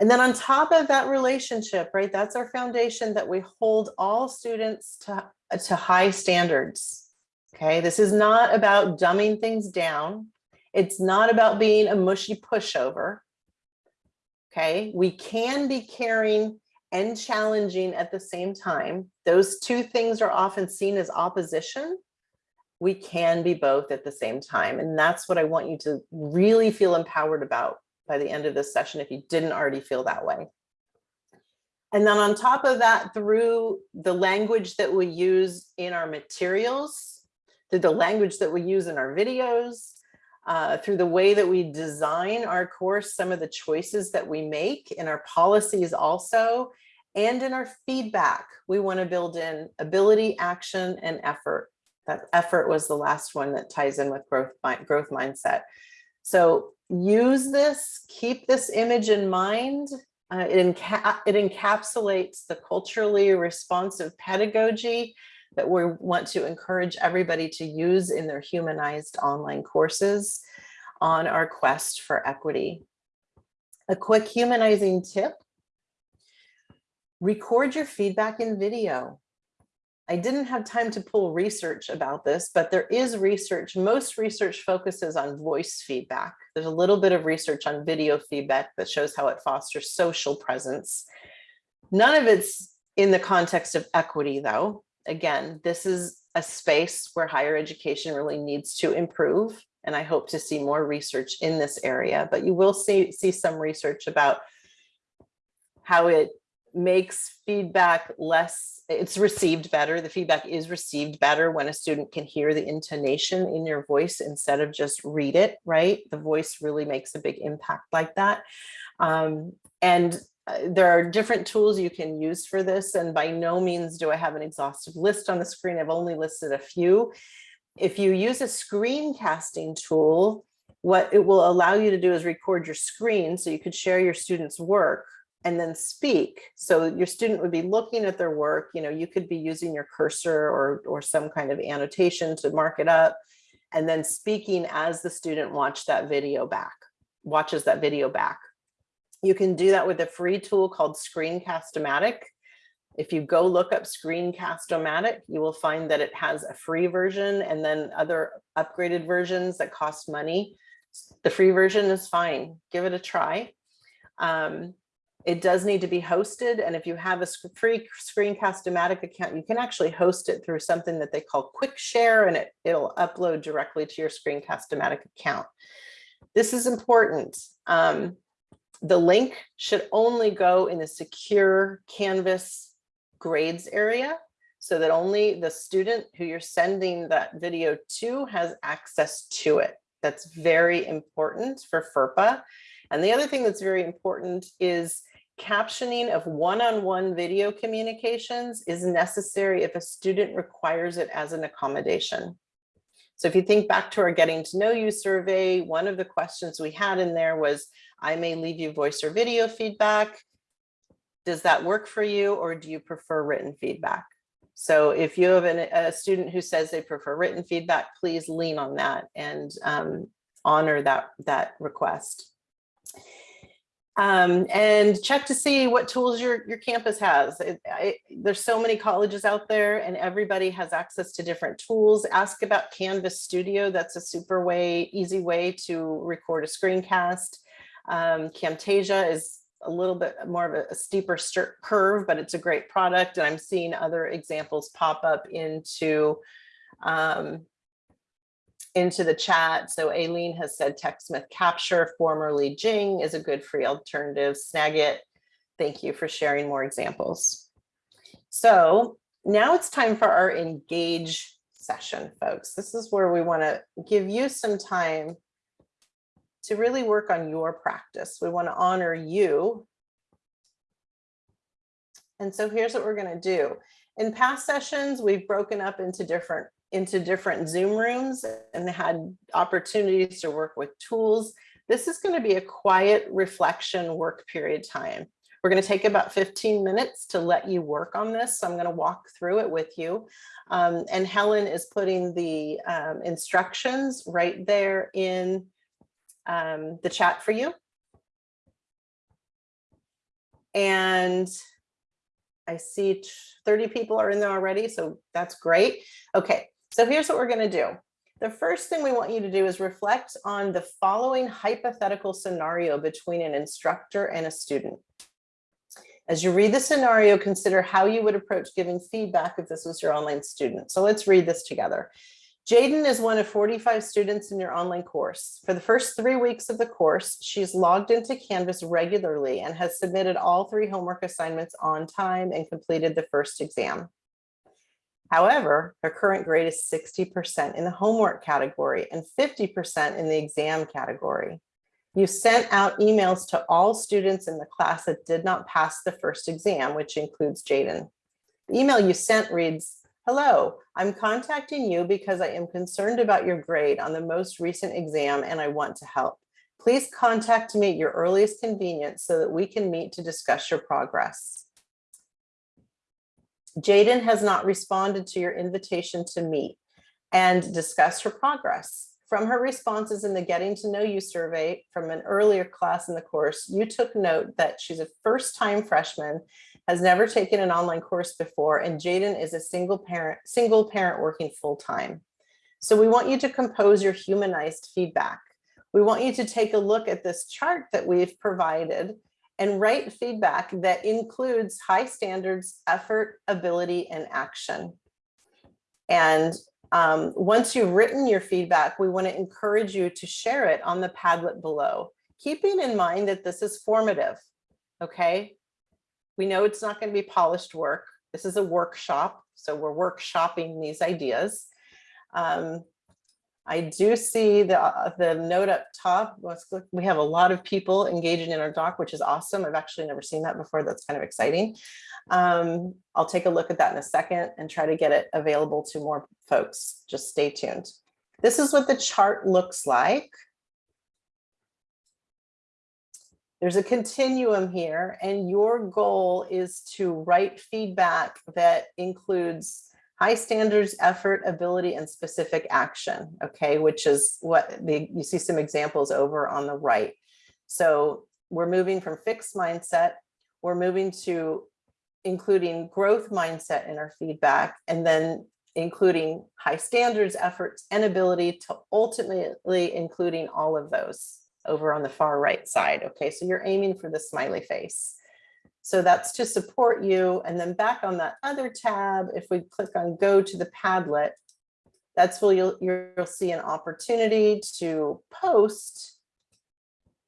And then on top of that relationship, right, that's our foundation that we hold all students to, to high standards. Okay, this is not about dumbing things down. It's not about being a mushy pushover. Okay, we can be caring and challenging at the same time. Those two things are often seen as opposition. We can be both at the same time. And that's what I want you to really feel empowered about by the end of this session if you didn't already feel that way. And then on top of that, through the language that we use in our materials, through the language that we use in our videos, uh, through the way that we design our course, some of the choices that we make in our policies also, and in our feedback, we want to build in ability, action, and effort. That effort was the last one that ties in with growth, growth mindset. So use this, keep this image in mind. Uh, it, enca it encapsulates the culturally responsive pedagogy that we want to encourage everybody to use in their humanized online courses on our quest for equity. A quick humanizing tip, record your feedback in video. I didn't have time to pull research about this, but there is research. Most research focuses on voice feedback. There's a little bit of research on video feedback that shows how it fosters social presence. None of it's in the context of equity though again, this is a space where higher education really needs to improve. And I hope to see more research in this area, but you will see, see some research about how it makes feedback less, it's received better. The feedback is received better when a student can hear the intonation in your voice instead of just read it, right? The voice really makes a big impact like that. Um, and uh, there are different tools you can use for this, and by no means do I have an exhaustive list on the screen. I've only listed a few. If you use a screencasting tool, what it will allow you to do is record your screen so you could share your students' work and then speak. So your student would be looking at their work, you know, you could be using your cursor or, or some kind of annotation to mark it up and then speaking as the student watch that video back, watches that video back. You can do that with a free tool called Screencast-O-Matic. If you go look up Screencast-O-Matic, you will find that it has a free version and then other upgraded versions that cost money. The free version is fine. Give it a try. Um, it does need to be hosted. And if you have a free Screencast-O-Matic account, you can actually host it through something that they call Quick Share, and it, it'll upload directly to your Screencast-O-Matic account. This is important. Um, the link should only go in the secure Canvas grades area so that only the student who you're sending that video to has access to it. That's very important for FERPA. And the other thing that's very important is captioning of one-on-one -on -one video communications is necessary if a student requires it as an accommodation. So if you think back to our getting to know you survey, one of the questions we had in there was, I may leave you voice or video feedback. Does that work for you or do you prefer written feedback? So if you have an, a student who says they prefer written feedback, please lean on that and um, honor that, that request. Um, and check to see what tools your, your campus has. It, I, there's so many colleges out there and everybody has access to different tools. Ask about Canvas Studio. That's a super way, easy way to record a screencast. Um, Camtasia is a little bit more of a, steeper curve, but it's a great product. And I'm seeing other examples pop up into um, into the chat. So Aileen has said TechSmith Capture, formerly Jing, is a good free alternative. Snagit, thank you for sharing more examples. So now it's time for our engage session, folks. This is where we want to give you some time to really work on your practice. We want to honor you. And so here's what we're going to do. In past sessions, we've broken up into different into different Zoom rooms and had opportunities to work with tools. This is going to be a quiet reflection work period time. We're going to take about 15 minutes to let you work on this. So I'm going to walk through it with you. Um, and Helen is putting the um, instructions right there in um, the chat for you. And I see 30 people are in there already, so that's great. Okay, so here's what we're gonna do. The first thing we want you to do is reflect on the following hypothetical scenario between an instructor and a student. As you read the scenario, consider how you would approach giving feedback if this was your online student. So let's read this together. Jaden is one of 45 students in your online course. For the first three weeks of the course, she's logged into Canvas regularly and has submitted all three homework assignments on time and completed the first exam. However, her current grade is 60% in the homework category and 50% in the exam category. You sent out emails to all students in the class that did not pass the first exam, which includes Jaden. The email you sent reads, Hello, I'm contacting you because I am concerned about your grade on the most recent exam and I want to help. Please contact me at your earliest convenience so that we can meet to discuss your progress. Jaden has not responded to your invitation to meet and discuss her progress. From her responses in the Getting to Know You survey from an earlier class in the course, you took note that she's a first-time freshman has never taken an online course before, and Jaden is a single parent, single parent working full time. So we want you to compose your humanized feedback. We want you to take a look at this chart that we've provided and write feedback that includes high standards, effort, ability, and action. And um, once you've written your feedback, we want to encourage you to share it on the Padlet below, keeping in mind that this is formative, okay? We know it's not going to be polished work. This is a workshop, so we're workshopping these ideas. Um, I do see the, uh, the note up top. We have a lot of people engaging in our doc, which is awesome. I've actually never seen that before. That's kind of exciting. Um, I'll take a look at that in a second and try to get it available to more folks. Just stay tuned. This is what the chart looks like. There's a continuum here and your goal is to write feedback that includes high standards, effort, ability, and specific action, okay, which is what the, you see some examples over on the right. So we're moving from fixed mindset, we're moving to including growth mindset in our feedback, and then including high standards, efforts, and ability to ultimately including all of those over on the far right side. Okay, so you're aiming for the smiley face. So that's to support you. And then back on that other tab, if we click on go to the Padlet, that's where you'll, you'll see an opportunity to post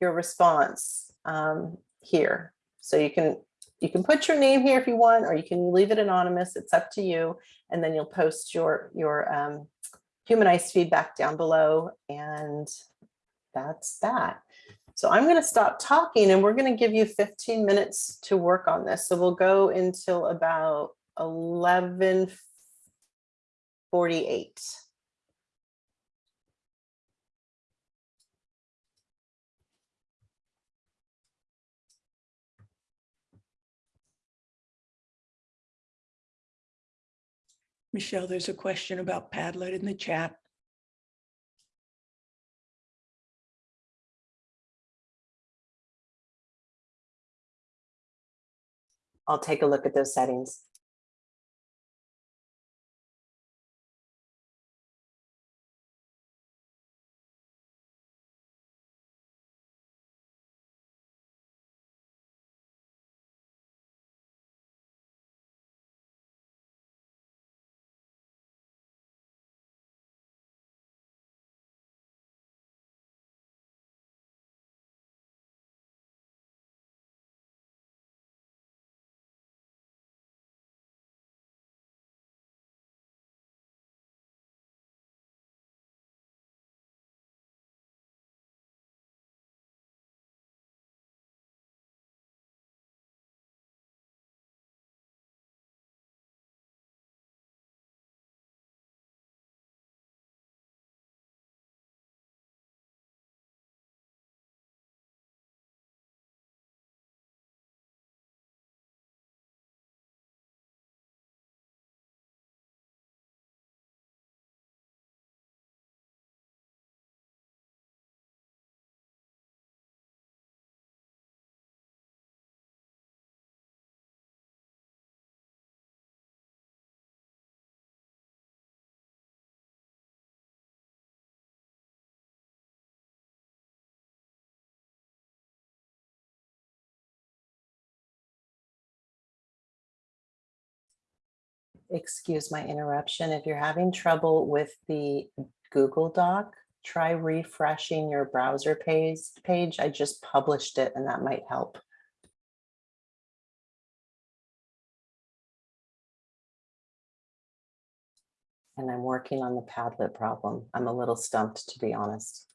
your response um, here. So you can you can put your name here if you want, or you can leave it anonymous. It's up to you. And then you'll post your your um, humanized feedback down below. And that's that. So I'm going to stop talking and we're going to give you 15 minutes to work on this. So we'll go until about 1148. Michelle, there's a question about Padlet in the chat. I'll take a look at those settings. Excuse my interruption. If you're having trouble with the Google Doc, try refreshing your browser page. Page. I just published it and that might help. And I'm working on the Padlet problem. I'm a little stumped, to be honest.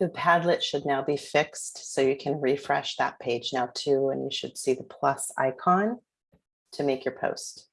The Padlet should now be fixed, so you can refresh that page now too, and you should see the plus icon to make your post.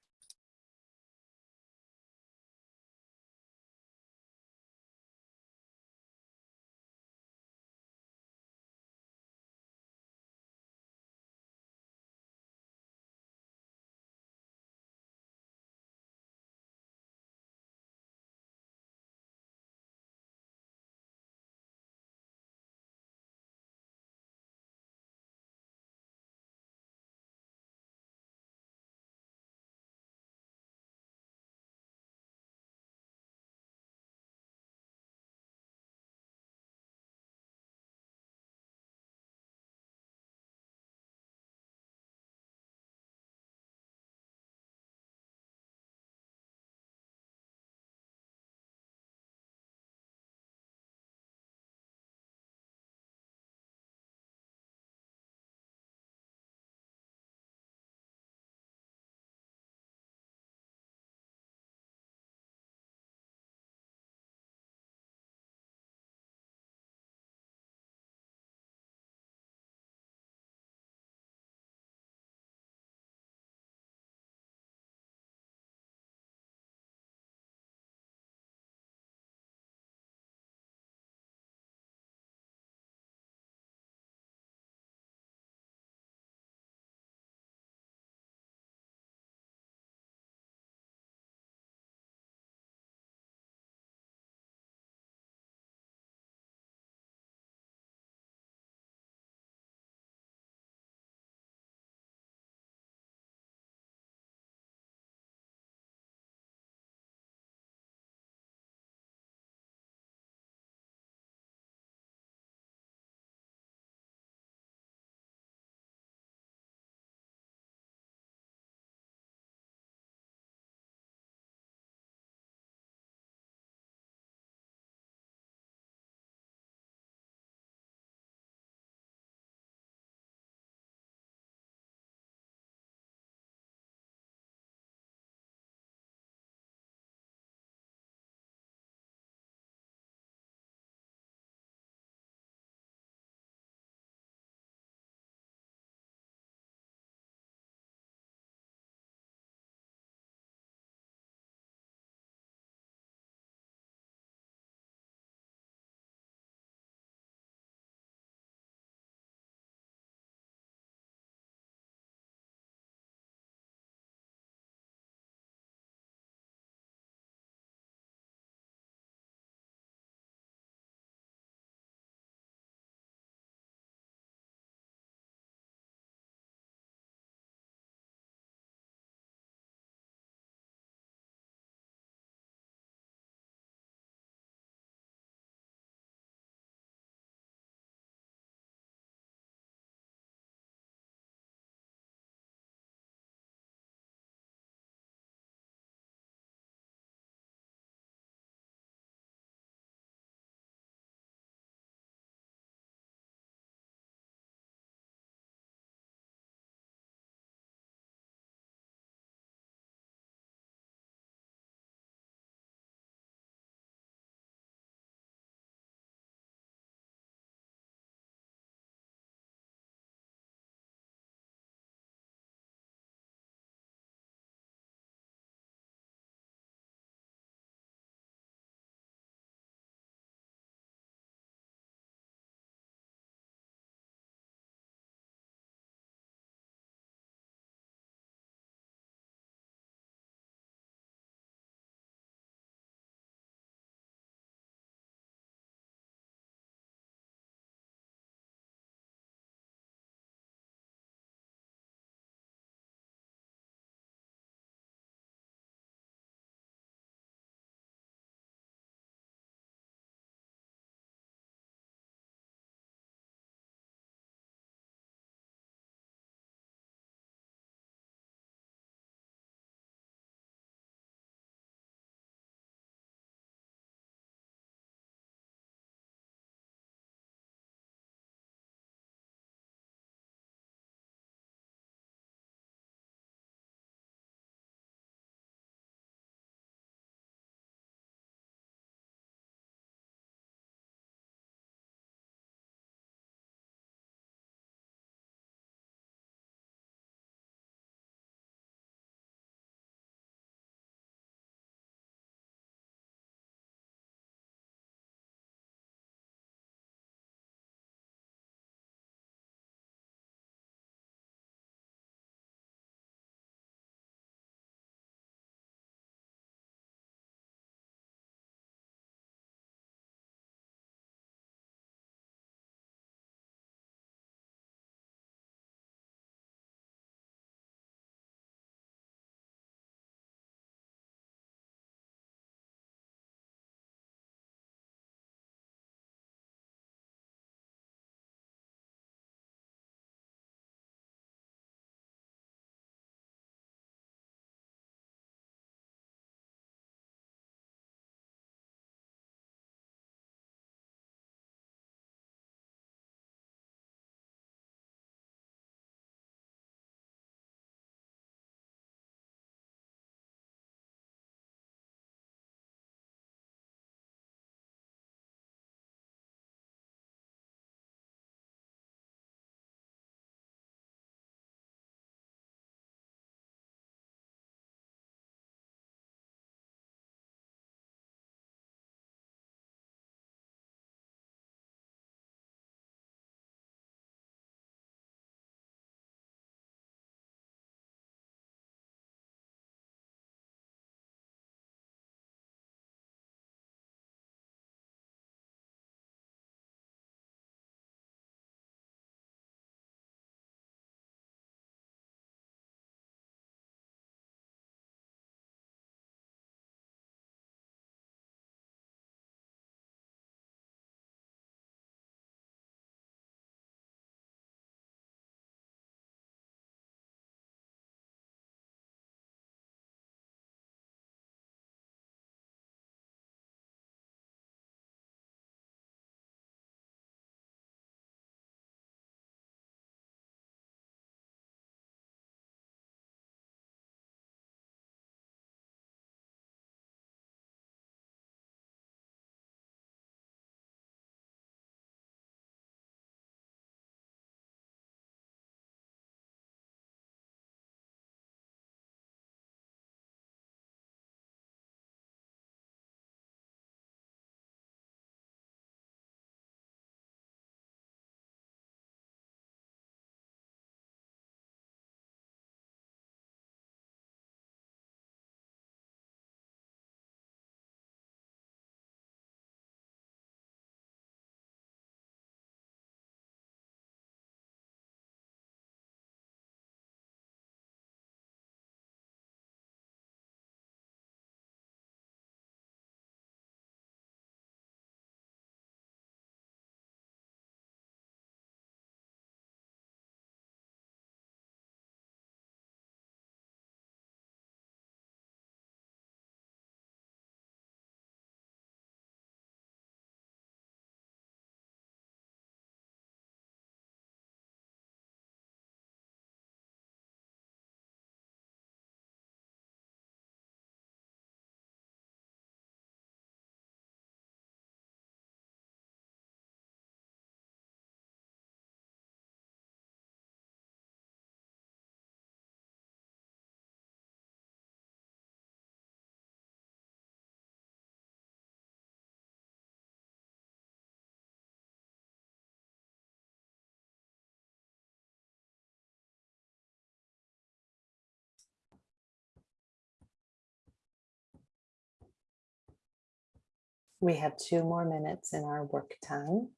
We have two more minutes in our work time.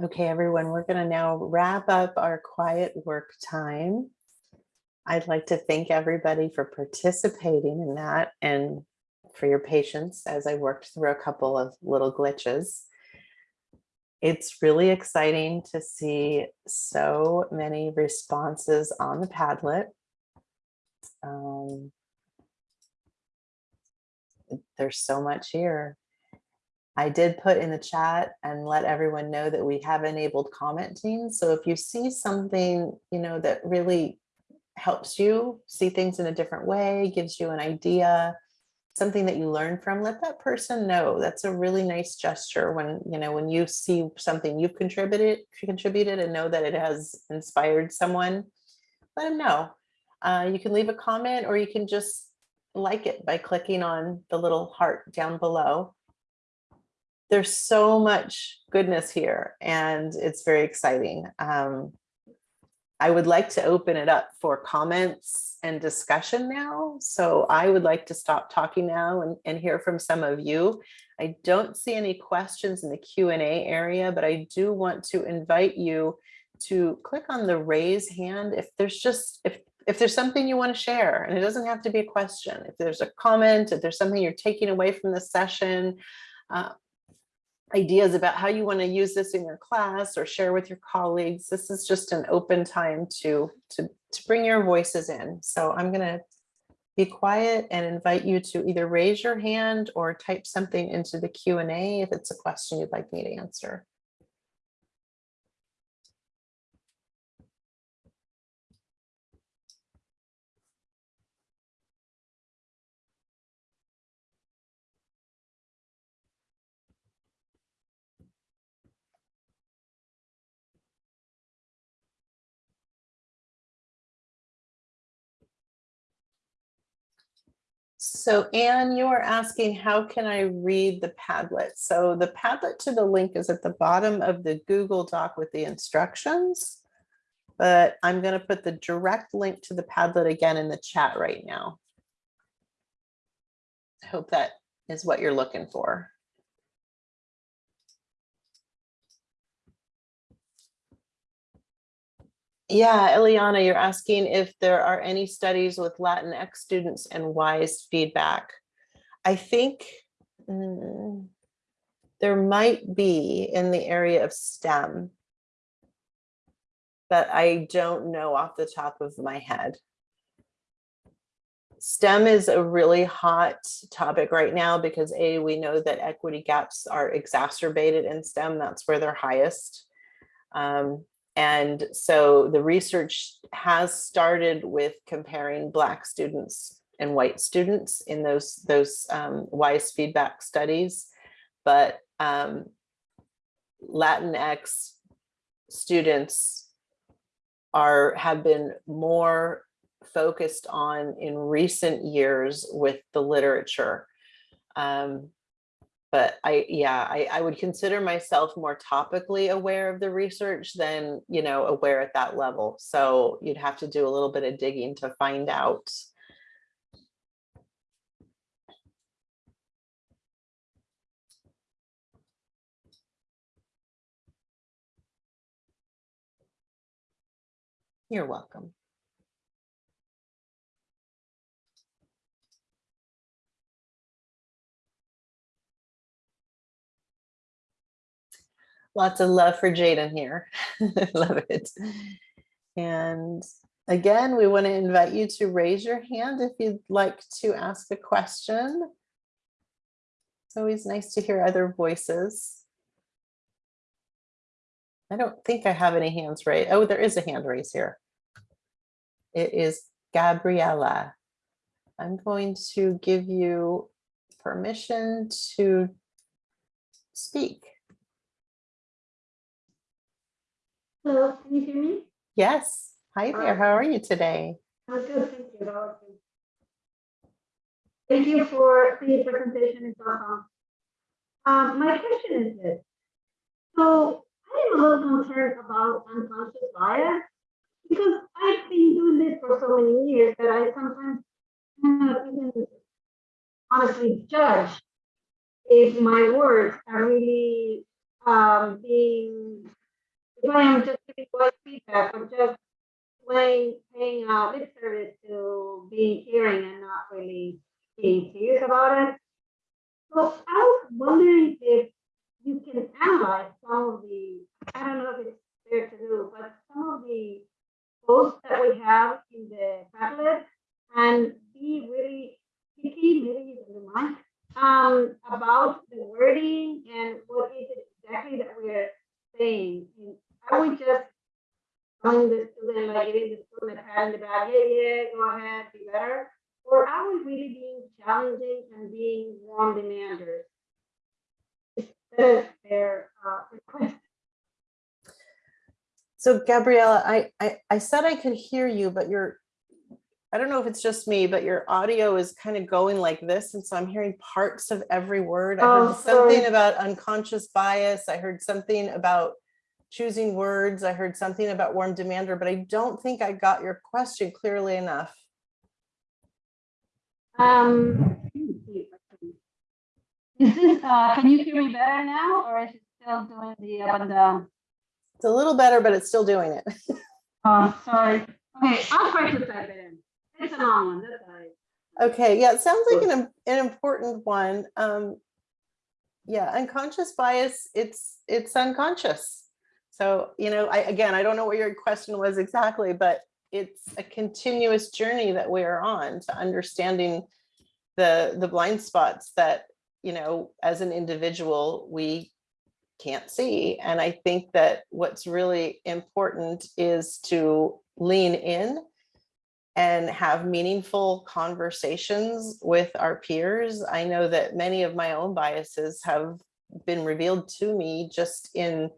Okay, everyone, we're going to now wrap up our quiet work time. I'd like to thank everybody for participating in that and for your patience as I worked through a couple of little glitches. It's really exciting to see so many responses on the Padlet. Um, there's so much here. I did put in the chat and let everyone know that we have enabled commenting. So if you see something, you know, that really helps you see things in a different way, gives you an idea, something that you learn from, let that person know. That's a really nice gesture when, you know, when you see something you've contributed, contributed and know that it has inspired someone, let them know. Uh, you can leave a comment or you can just like it by clicking on the little heart down below there's so much goodness here and it's very exciting. Um, I would like to open it up for comments and discussion now. So I would like to stop talking now and, and hear from some of you. I don't see any questions in the Q&A area, but I do want to invite you to click on the raise hand if there's just if if there's something you want to share and it doesn't have to be a question if there's a comment if there's something you're taking away from the session uh, ideas about how you want to use this in your class or share with your colleagues. This is just an open time to, to, to bring your voices in. So I'm going to be quiet and invite you to either raise your hand or type something into the Q&A if it's a question you'd like me to answer. So Anne, you are asking, how can I read the Padlet? So the Padlet to the link is at the bottom of the Google Doc with the instructions. But I'm going to put the direct link to the Padlet again in the chat right now. I hope that is what you're looking for. Yeah, Eliana, you're asking if there are any studies with Latinx students and WISE feedback. I think mm, there might be in the area of STEM, but I don't know off the top of my head. STEM is a really hot topic right now because A, we know that equity gaps are exacerbated in STEM, that's where they're highest. Um, and so the research has started with comparing Black students and white students in those, those um, WISE feedback studies. But um, Latinx students are have been more focused on in recent years with the literature. Um, but I, yeah, I, I would consider myself more topically aware of the research than, you know, aware at that level. So you'd have to do a little bit of digging to find out. You're welcome. Lots of love for Jaden here. Love it. And again, we want to invite you to raise your hand if you'd like to ask a question. It's always nice to hear other voices. I don't think I have any hands raised. Oh, there is a hand raise here. It is Gabriella. I'm going to give you permission to speak. Hello, can you hear me? Yes. Hi there. How are you today? I'm good, thank you. Thank you for the presentation. It's awesome. Um, my question is this. So I am a little concerned about unconscious bias because I've been doing this for so many years that I sometimes cannot even honestly judge if my words are really um, being if I am just giving WISE feedback. I'm just playing, paying uh, lip service to being hearing and not really being serious about it. So I was wondering if you can analyze some of the, I don't know if it's fair to do, but some of the posts that we have in the Padlet and be really picky, maybe you don't mind, um, about the wording and what is it exactly that we're saying. And are we just telling the student, like giving the student a pat in the back, yeah, yeah, go ahead, be better? Or are we really being challenging and being warm demanders? Their uh, request? So Gabriella, I, I, I said I could hear you, but you're, I don't know if it's just me, but your audio is kind of going like this. And so I'm hearing parts of every word. I Oh, heard something sorry. about unconscious bias. I heard something about choosing words. I heard something about warm demander, but I don't think I got your question clearly enough. Um. Is this, uh, can you hear me better now or is it still doing the up and down? It's a little better, but it's still doing it. Oh, sorry. Okay, I'll try to type it in. It's a long one, that's all right. Okay, yeah, it sounds like an, an important one. Um, yeah, unconscious bias, it's, it's unconscious. So, you know, I, again, I don't know what your question was exactly, but it's a continuous journey that we are on to understanding the, the blind spots that, you know, as an individual, we can't see. And I think that what's really important is to lean in and have meaningful conversations with our peers. I know that many of my own biases have been revealed to me just in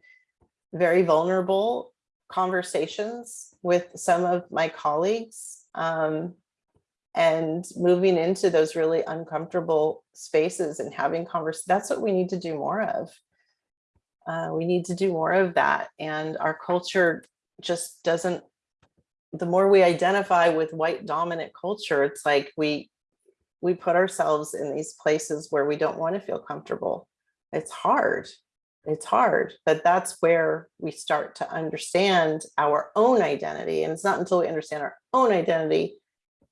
very vulnerable conversations with some of my colleagues. Um, and moving into those really uncomfortable spaces and having convers, that's what we need to do more of. Uh, we need to do more of that. And our culture just doesn't the more we identify with white dominant culture, it's like we we put ourselves in these places where we don't want to feel comfortable. It's hard. It's hard, but that's where we start to understand our own identity. And it's not until we understand our own identity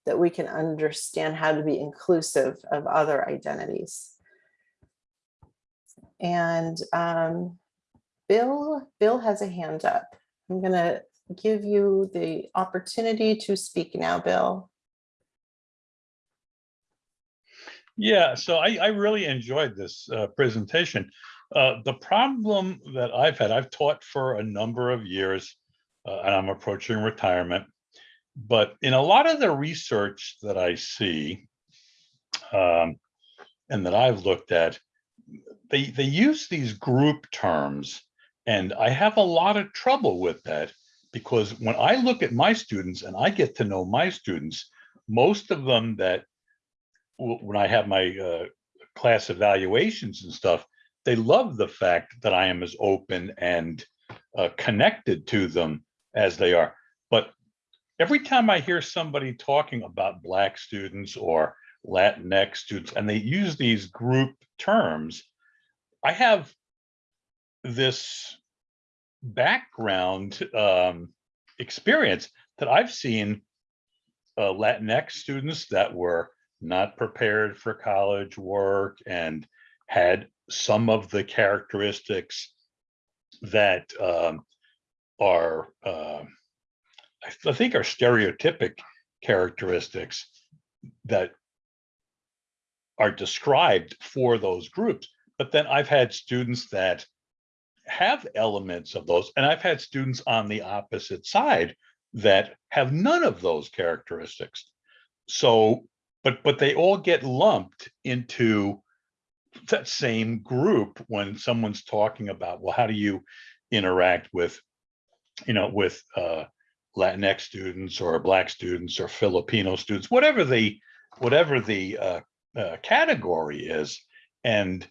that we can understand how to be inclusive of other identities. And um, Bill, Bill has a hand up. I'm gonna give you the opportunity to speak now, Bill. Yeah, so I, I really enjoyed this uh, presentation. Uh, the problem that I've had, I've taught for a number of years uh, and I'm approaching retirement. But in a lot of the research that I see um, and that I've looked at, they, they use these group terms and I have a lot of trouble with that because when I look at my students and I get to know my students, most of them that when I have my uh, class evaluations and stuff, they love the fact that I am as open and uh, connected to them as they are. But every time I hear somebody talking about Black students or Latinx students, and they use these group terms, I have this background um, experience that I've seen uh, Latinx students that were not prepared for college work and had some of the characteristics that um, are, uh, I th- I think are stereotypic characteristics that are described for those groups. But then I've had students that have elements of those, and I've had students on the opposite side that have none of those characteristics. So, but but they all get lumped into that same group when someone's talking about, well, how do you interact with, you know, with uh, Latinx students or Black students or Filipino students, whatever the whatever the uh, uh, category is. And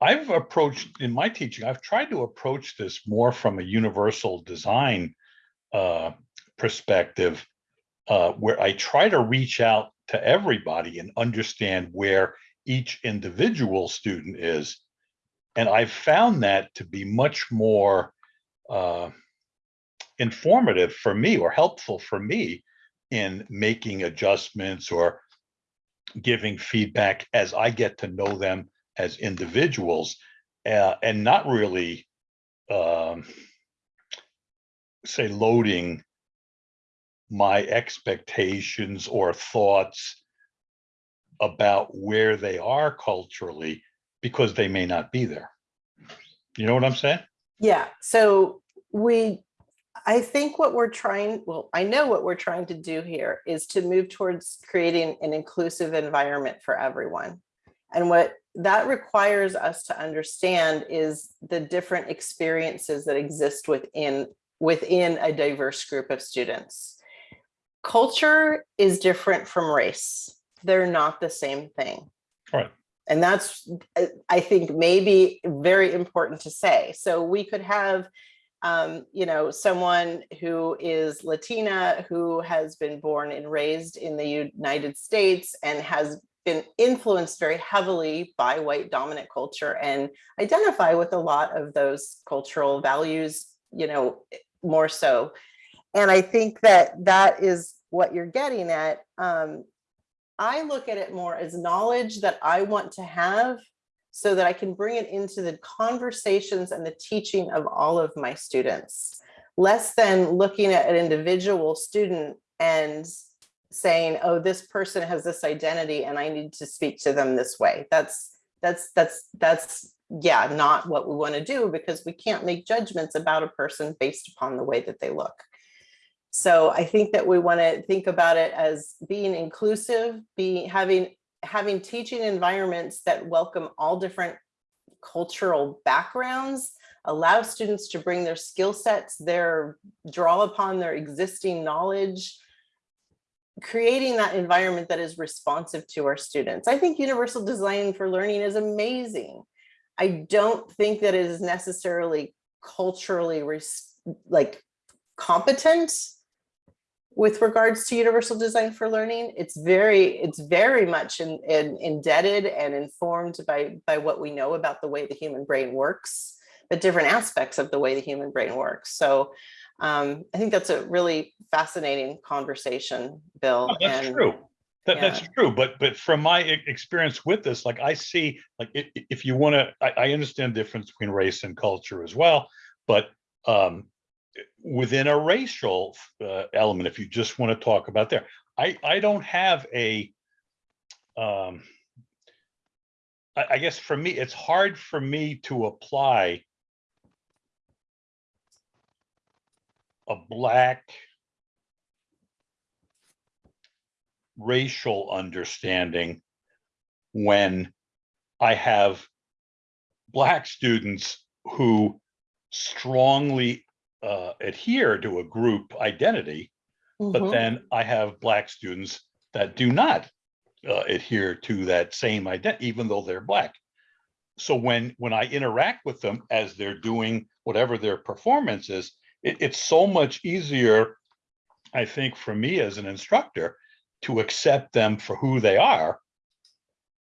I've approached in my teaching, I've tried to approach this more from a universal design uh, perspective, uh, where I try to reach out to everybody and understand where each individual student is. And I've found that to be much more uh, informative for me or helpful for me in making adjustments or giving feedback as I get to know them as individuals uh, and not really um, say loading my expectations or thoughts about where they are culturally because they may not be there. You know what I'm saying? Yeah, so we, I think what we're trying, well, I know what we're trying to do here is to move towards creating an inclusive environment for everyone. And what that requires us to understand is the different experiences that exist within within a diverse group of students. Culture is different from race. They're not the same thing. Right. And that's, uh, I think, maybe very important to say. So we could have, um, you know, someone who is Latina, who has been born and raised in the United States and has been influenced very heavily by white dominant culture and identify with a lot of those cultural values, you know, more so. And I think that that is what you're getting at. Um, I look at it more as knowledge that I want to have so that I can bring it into the conversations and the teaching of all of my students, less than looking at an individual student and saying, oh, this person has this identity and I need to speak to them this way. That's, that's, that's, that's, yeah, not what we want to do because we can't make judgments about a person based upon the way that they look. So I think that we want to think about it as being inclusive, being having having teaching environments that welcome all different cultural backgrounds, allow students to bring their skill sets, their draw upon their existing knowledge, creating that environment that is responsive to our students. I think universal design for learning is amazing. I don't think that it is necessarily culturally like competent with regards to universal design for learning. It's very, it's very much in, in, indebted and informed by, by what we know about the way the human brain works, the different aspects of the way the human brain works. So um, I think that's a really fascinating conversation, Bill. Oh, That's and- true. That, yeah. that's true, but, but from my experience with this, like I see, like, if you wanna, I, I understand the difference between race and culture as well, but, um, within a racial, uh, element, if you just wanna talk about there, I, I don't have a, um, I, I guess for me, it's hard for me to apply a black racial understanding when I have black students who strongly uh, adhere to a group identity, but Mhm. then I have black students that do not uh, adhere to that same identity, even though they're black. So when when I interact with them as they're doing whatever their performance is, it, it's so much easier, I think, for me as an instructor to accept them for who they are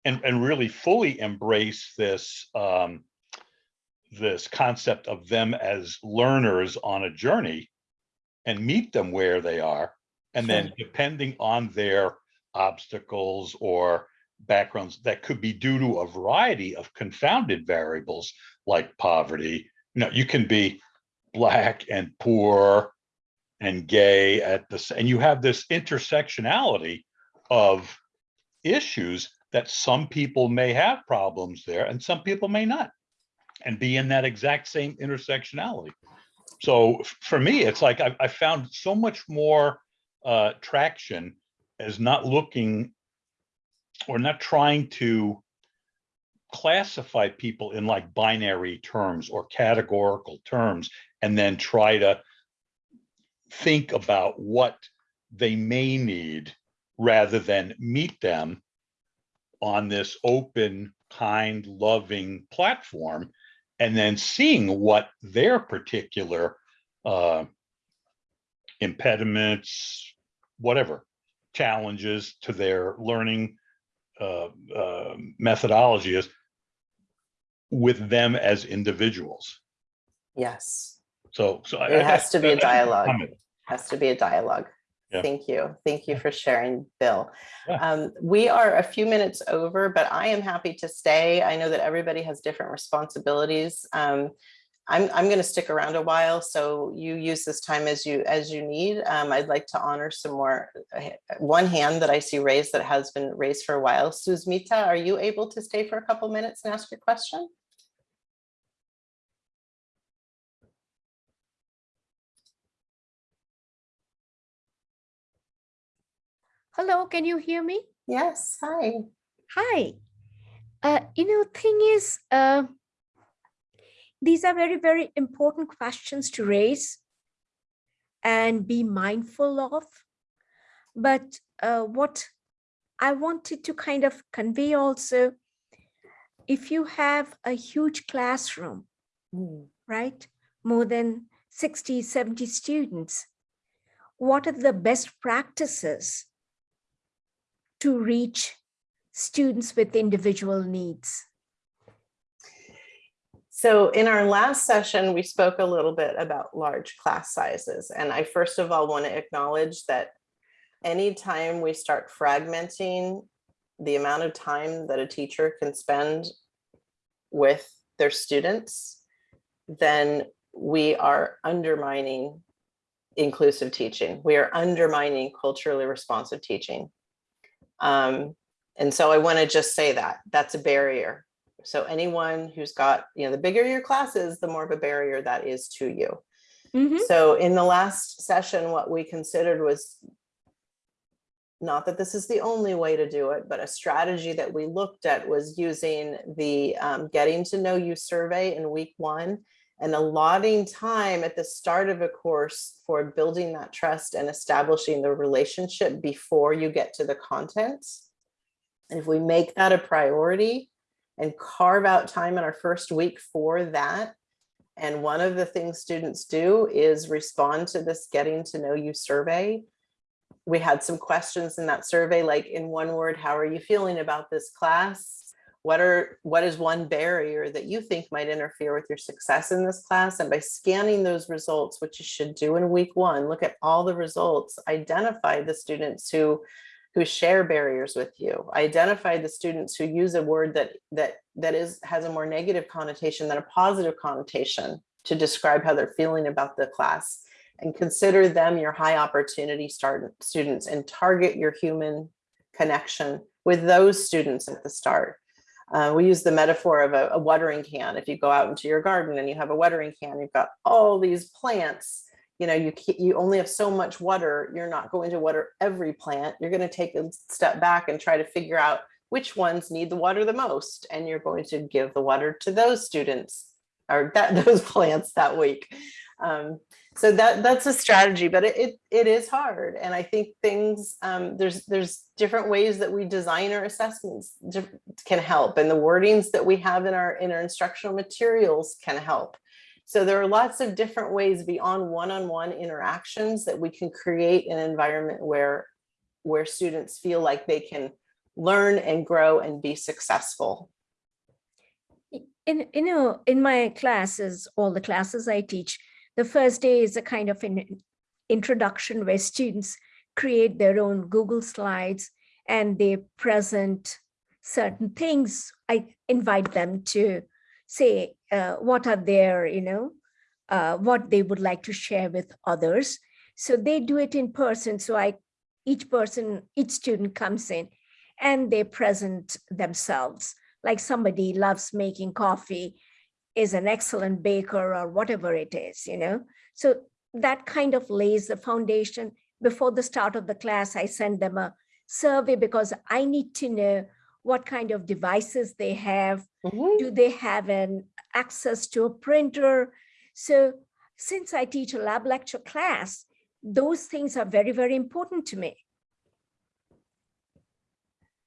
and, and really fully embrace this um, this concept of them as learners on a journey and meet them where they are And then depending on their obstacles or backgrounds that could be due to a variety of confounded variables like poverty. You know, you can be black and poor and gay at this, and you have this intersectionality of issues that some people may have problems there and some people may not and be in that exact same intersectionality. So for me, it's like I, I found so much more uh, traction as not looking or not trying to classify people in like binary terms or categorical terms and then try to think about what they may need rather than meet them on this open, kind, loving platform and then seeing what their particular uh, impediments, whatever, challenges to their learning uh, uh, methodology is with them as individuals. Yes, So, so. It I- has to be a dialogue. has to be a dialogue. Yeah. Thank you. Thank you for sharing, Bill. Yeah. Um, we are a few minutes over, but I am happy to stay. I know that everybody has different responsibilities. Um, I'm, I'm going to stick around a while, so you use this time as you as you need. Um, I'd like to honor some more. uh, One hand that I see raised that has been raised for a while. Susmita, are you able to stay for a couple minutes and ask your question? Hello, can you hear me? Yes. Hi. Hi. Uh, you know, thing is, uh, these are very, very important questions to raise and be mindful of. But uh, what I wanted to kind of convey also, if you have a huge classroom, Hmm. right? More than 60, 70 students. What are the best practices to reach students with individual needs? So in our last session, we spoke a little bit about large class sizes. And I first of all want to acknowledge that anytime we start fragmenting the amount of time that a teacher can spend with their students, then we are undermining inclusive teaching. We are undermining culturally responsive teaching. Um, and so I want to just say that that's a barrier. So anyone who's got, you know, the bigger your class is, the more of a barrier that is to you. Mhm. So in the last session, what we considered was not that this is the only way to do it, but a strategy that we looked at was using the um, getting to know you survey in week one and allotting time at the start of a course for building that trust and establishing the relationship before you get to the content. And if we make that a priority and carve out time in our first week for that, and one of the things students do is respond to this getting to know you survey. We had some questions in that survey, like in one word, how are you feeling about this class? What are what is one barrier that you think might interfere with your success in this class? And by scanning those results, which you should do in week one, look at all the results, identify the students who who share barriers with you, identify the students who use a word that that that is has a more negative connotation than a positive connotation to describe how they're feeling about the class and consider them your high opportunity start students and target your human connection with those students at the start. Uh, we use the metaphor of a, a watering can. If you go out into your garden and you have a watering can, you've got all these plants you know, you you only have so much water. You're not going to water every plant. You're going to take a step back and try to figure out which ones need the water the most, and you're going to give the water to those students or that those plants that week. Um, so that that's a strategy, but it, it it is hard, and I think things um, there's there's different ways that we design our assessments can help, and the wordings that we have in our in our instructional materials can help. So there are lots of different ways beyond one-on-one interactions that we can create an environment where where students feel like they can learn and grow and be successful. In, you know, in my classes, all the classes I teach, the first day is a kind of an introduction where students create their own Google Slides and they present certain things. I invite them to say uh, what are their, you know, uh, what they would like to share with others. So they do it in person. So I, each person, each student comes in and they present themselves. Like somebody loves making coffee, is an excellent baker or whatever it is, you know. So that kind of lays the foundation. Before the start of the class, I send them a survey because I need to know what kind of devices they have. Mhm. Do they have an access to a printer? So since I teach a lab lecture class, those things are very, very important to me.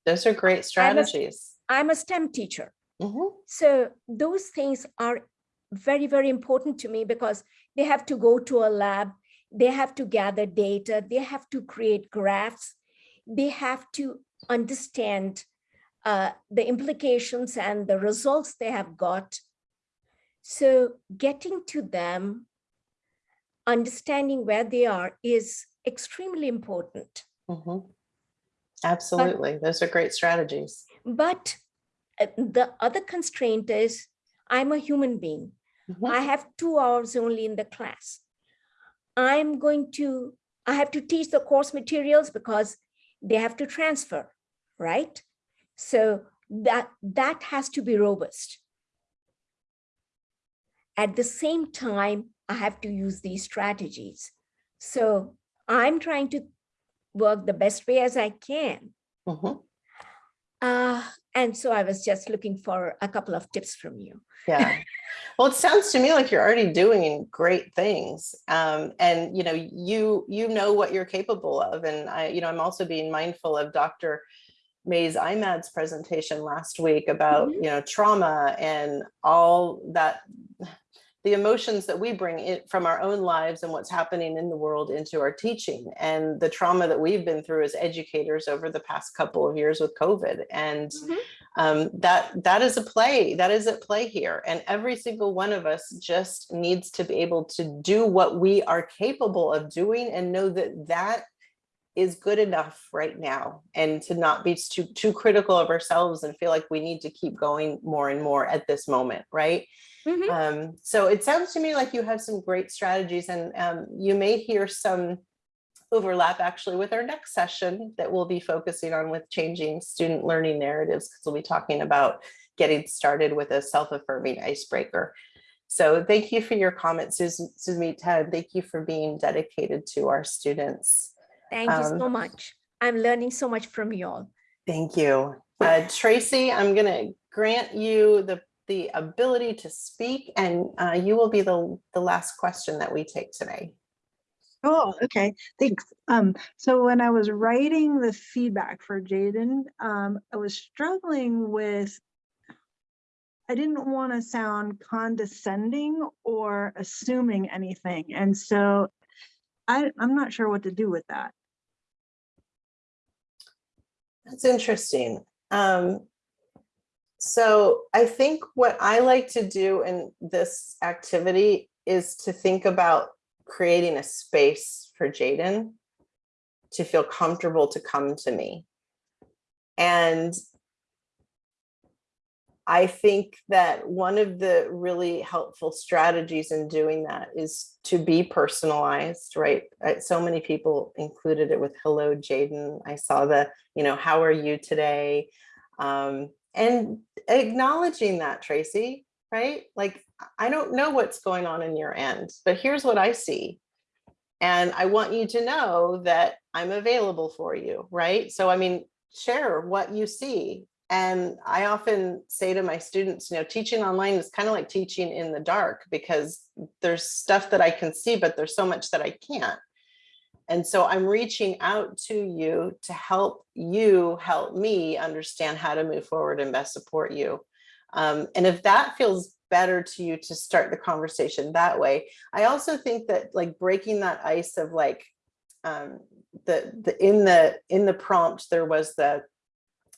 Those are great strategies. I'm a STEM teacher. Mhm. So those things are very, very important to me because they have to go to a lab, they have to gather data, they have to create graphs, they have to understand uh, the implications and the results they have got. So getting to them, understanding where they are is extremely important. Mhm. Absolutely. Those are great strategies. But the other constraint is I'm a human being. Mhm. I have two hours only in the class. I'm going to, I have to teach the course materials because they have to transfer, right? So that, that has to be robust. At the same time, I have to use these strategies. So I'm trying to work the best way as I can. Mhm. Uh, and so I was just looking for a couple of tips from you. Yeah. Well, it sounds to me like you're already doing great things. Um, and you know, you you know what you're capable of. And I, you know, I'm also being mindful of Dr. Mays Imad's presentation last week about, Mhm. you know, trauma and all that the emotions that we bring in from our own lives and what's happening in the world into our teaching. And the trauma that we've been through as educators over the past couple of years with COVID. And um, that that is a play that is at play here. And every single one of us just needs to be able to do what we are capable of doing and know that that is good enough right now. And to not be too too critical of ourselves and feel like we need to keep going more and more at this moment right Mhm. um, so it sounds to me like you have some great strategies and um, you may hear some overlap actually with our next session that we'll be focusing on with changing student learning narratives because we'll be talking about getting started with a self-affirming icebreaker. So thank you for your comments, Susan, Suzmita, and thank you for being dedicated to our students. Thank you so Um, much. I'm learning so much from you all. Thank you. Uh, Tracy, I'm going to grant you the, the ability to speak and uh, you will be the, the last question that we take today. Oh, okay, thanks. Um, so when I was writing the feedback for Jaden, um, I was struggling with, I didn't want to sound condescending or assuming anything. And so I, I'm not sure what to do with that. That's interesting. Um, so I think what I like to do in this activity is to think about creating a space for Jaden to feel comfortable to come to me. And I think that one of the really helpful strategies in doing that is to be personalized, right? So many people included it with hello, Jaden. I saw the, you know, how are you today? Um, and acknowledging that, Tracy, right? Like, I don't know what's going on in your end, but here's what I see. And I want you to know that I'm available for you, right? So, I mean, share what you see. And I often say to my students, you know, teaching online is kind of like teaching in the dark because there's stuff that I can see, but there's so much that I can't. And so I'm reaching out to you to help you help me understand how to move forward and best support you. Um, and if that feels better to you to start the conversation that way, I also think that like breaking that ice of like um, the the in the in the prompt there was the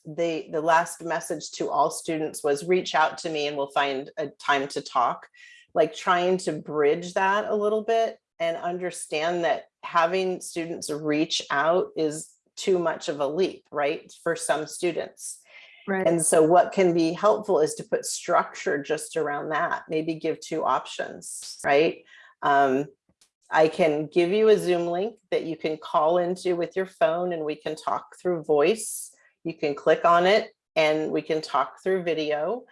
the the last message to all students was reach out to me and we'll find a time to talk like trying to bridge that a little bit and understand that having students reach out is too much of a leap, right? For some students. Right. And so what can be helpful is to put structure just around that, maybe give two options, right? Um, I can give you a Zoom link that you can call into with your phone and we can talk through voice. You can click on it and we can talk through video.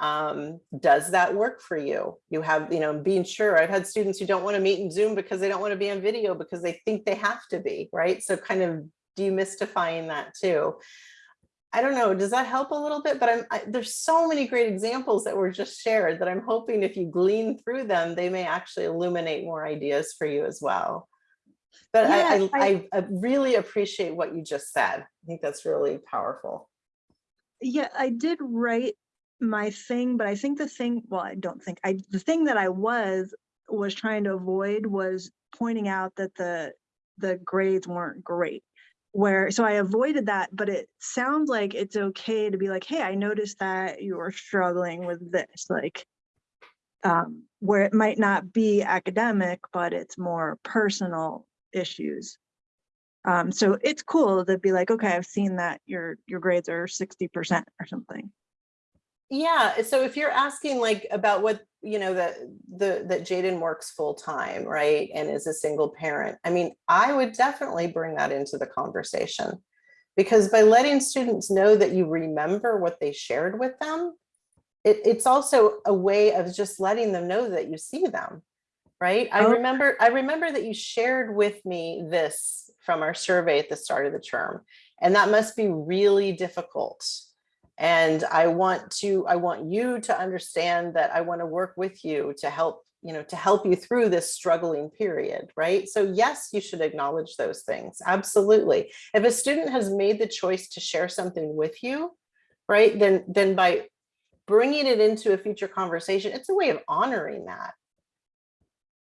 Um, does that work for you? You have, you know, being sure, I've had students who don't want to meet in Zoom because they don't want to be on video because they think they have to be, right? So kind of demystifying that too. I don't know, does that help a little bit? But I'm, I, there's so many great examples that were just shared that I'm hoping if you glean through them, they may actually illuminate more ideas for you as well. But I, Yeah, I, I, I really appreciate what you just said. I think that's really powerful. Yeah, I did write my thing, but I think the thing, well, I don't think, I, the thing that I was, was trying to avoid was pointing out that the, the grades weren't great. Where, so I avoided that, but it sounds like it's okay to be like, hey, I noticed that you're struggling with this, like, um, where it might not be academic, but it's more personal issues. Um, so it's cool to be like, okay, I've seen that your, your grades are sixty percent or something. Yeah, so if you're asking like about what, you know, that the that Jaden works full time, right? And is a single parent. I mean, I would definitely bring that into the conversation. Because by letting students know that you remember what they shared with them, it, it's also a way of just letting them know that you see them, right? I oh. remember, I remember that you shared with me this from our survey at the start of the term, and that must be really difficult. And I want to, I want you to understand that I want to work with you to help, you know, to help you through this struggling period, right? So yes, you should acknowledge those things. Absolutely. If a student has made the choice to share something with you, right, then, then by bringing it into a future conversation, it's a way of honoring that.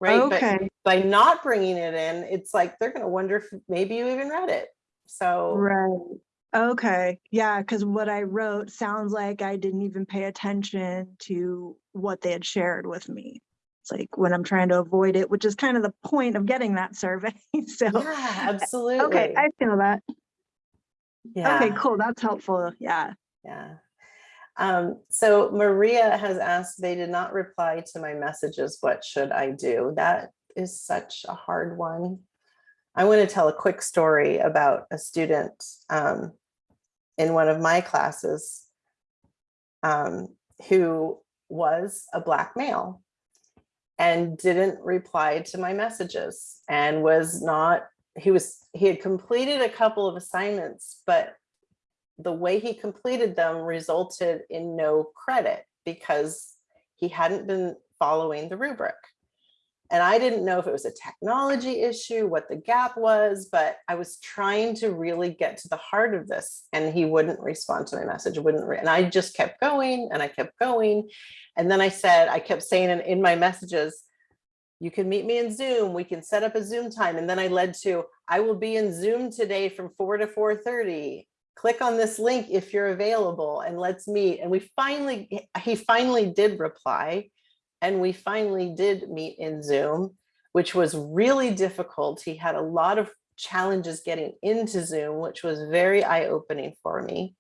Right, but Okay. by not bringing it in, it's like, they're gonna wonder if maybe you even read it. So. Right. Okay. Yeah, because what I wrote sounds like I didn't even pay attention to what they had shared with me. It's like when I'm trying to avoid it, which is kind of the point of getting that survey. So, Yeah, absolutely. okay, I feel that. Yeah. Okay, cool. That's helpful. Yeah. Yeah. Um, so Maria has asked, they did not reply to my messages. What should I do? That is such a hard one. I want to tell a quick story about a student um, in one of my classes um, who was a black male and didn't reply to my messages and was not, he was, he had completed a couple of assignments, but the way he completed them resulted in no credit because he hadn't been following the rubric. And I didn't know if it was a technology issue, what the gap was, but I was trying to really get to the heart of this and he wouldn't respond to my message, wouldn't, and I just kept going and I kept going. And then I said, I kept saying in, in my messages, you can meet me in Zoom, we can set up a Zoom time. And then I led to, I will be in Zoom today from four to 4.30 click on this link if you're available and let's meet. And we finally, he finally did reply and we finally did meet in Zoom, which was really difficult. He had a lot of challenges getting into Zoom, which was very eye-opening for me.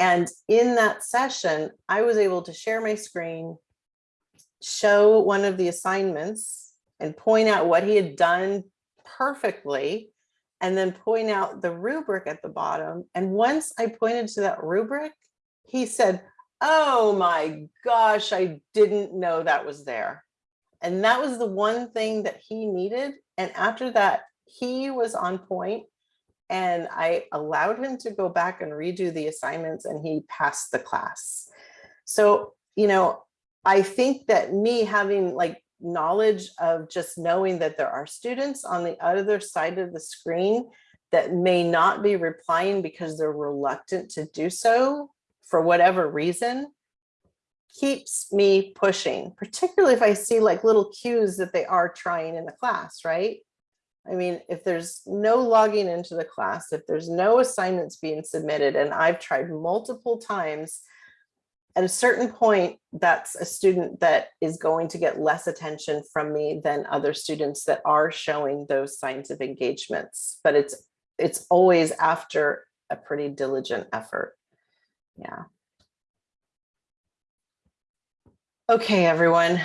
And in that session, I was able to share my screen, show one of the assignments and point out what he had done perfectly and then point out the rubric at the bottom. And once I pointed to that rubric, he said, oh my gosh, I didn't know that was there. And that was the one thing that he needed. And after that, he was on point and I allowed him to go back and redo the assignments and he passed the class. So, you know, I think that me having like knowledge of just knowing that there are students on the other side of the screen that may not be replying because they're reluctant to do so for whatever reason keeps me pushing, particularly if I see like little cues that they are trying in the class, right? I mean, if there's no logging into the class, if there's no assignments being submitted, and I've tried multiple times at a certain point, that's a student that is going to get less attention from me than other students that are showing those signs of engagements. But it's, it's always after a pretty diligent effort. Yeah. Okay, everyone.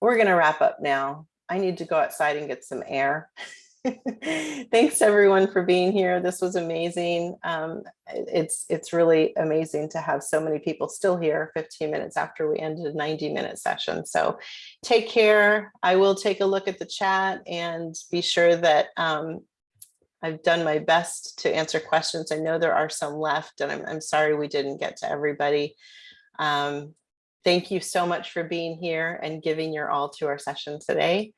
We're gonna wrap up now. I need to go outside and get some air. Thanks everyone for being here. This was amazing. Um, it's it's really amazing to have so many people still here 15 minutes after we ended a 90 minute session. So take care. I will take a look at the chat and be sure that um, I've done my best to answer questions. I know there are some left and I'm, I'm sorry we didn't get to everybody. Um, thank you so much for being here and giving your all to our session today.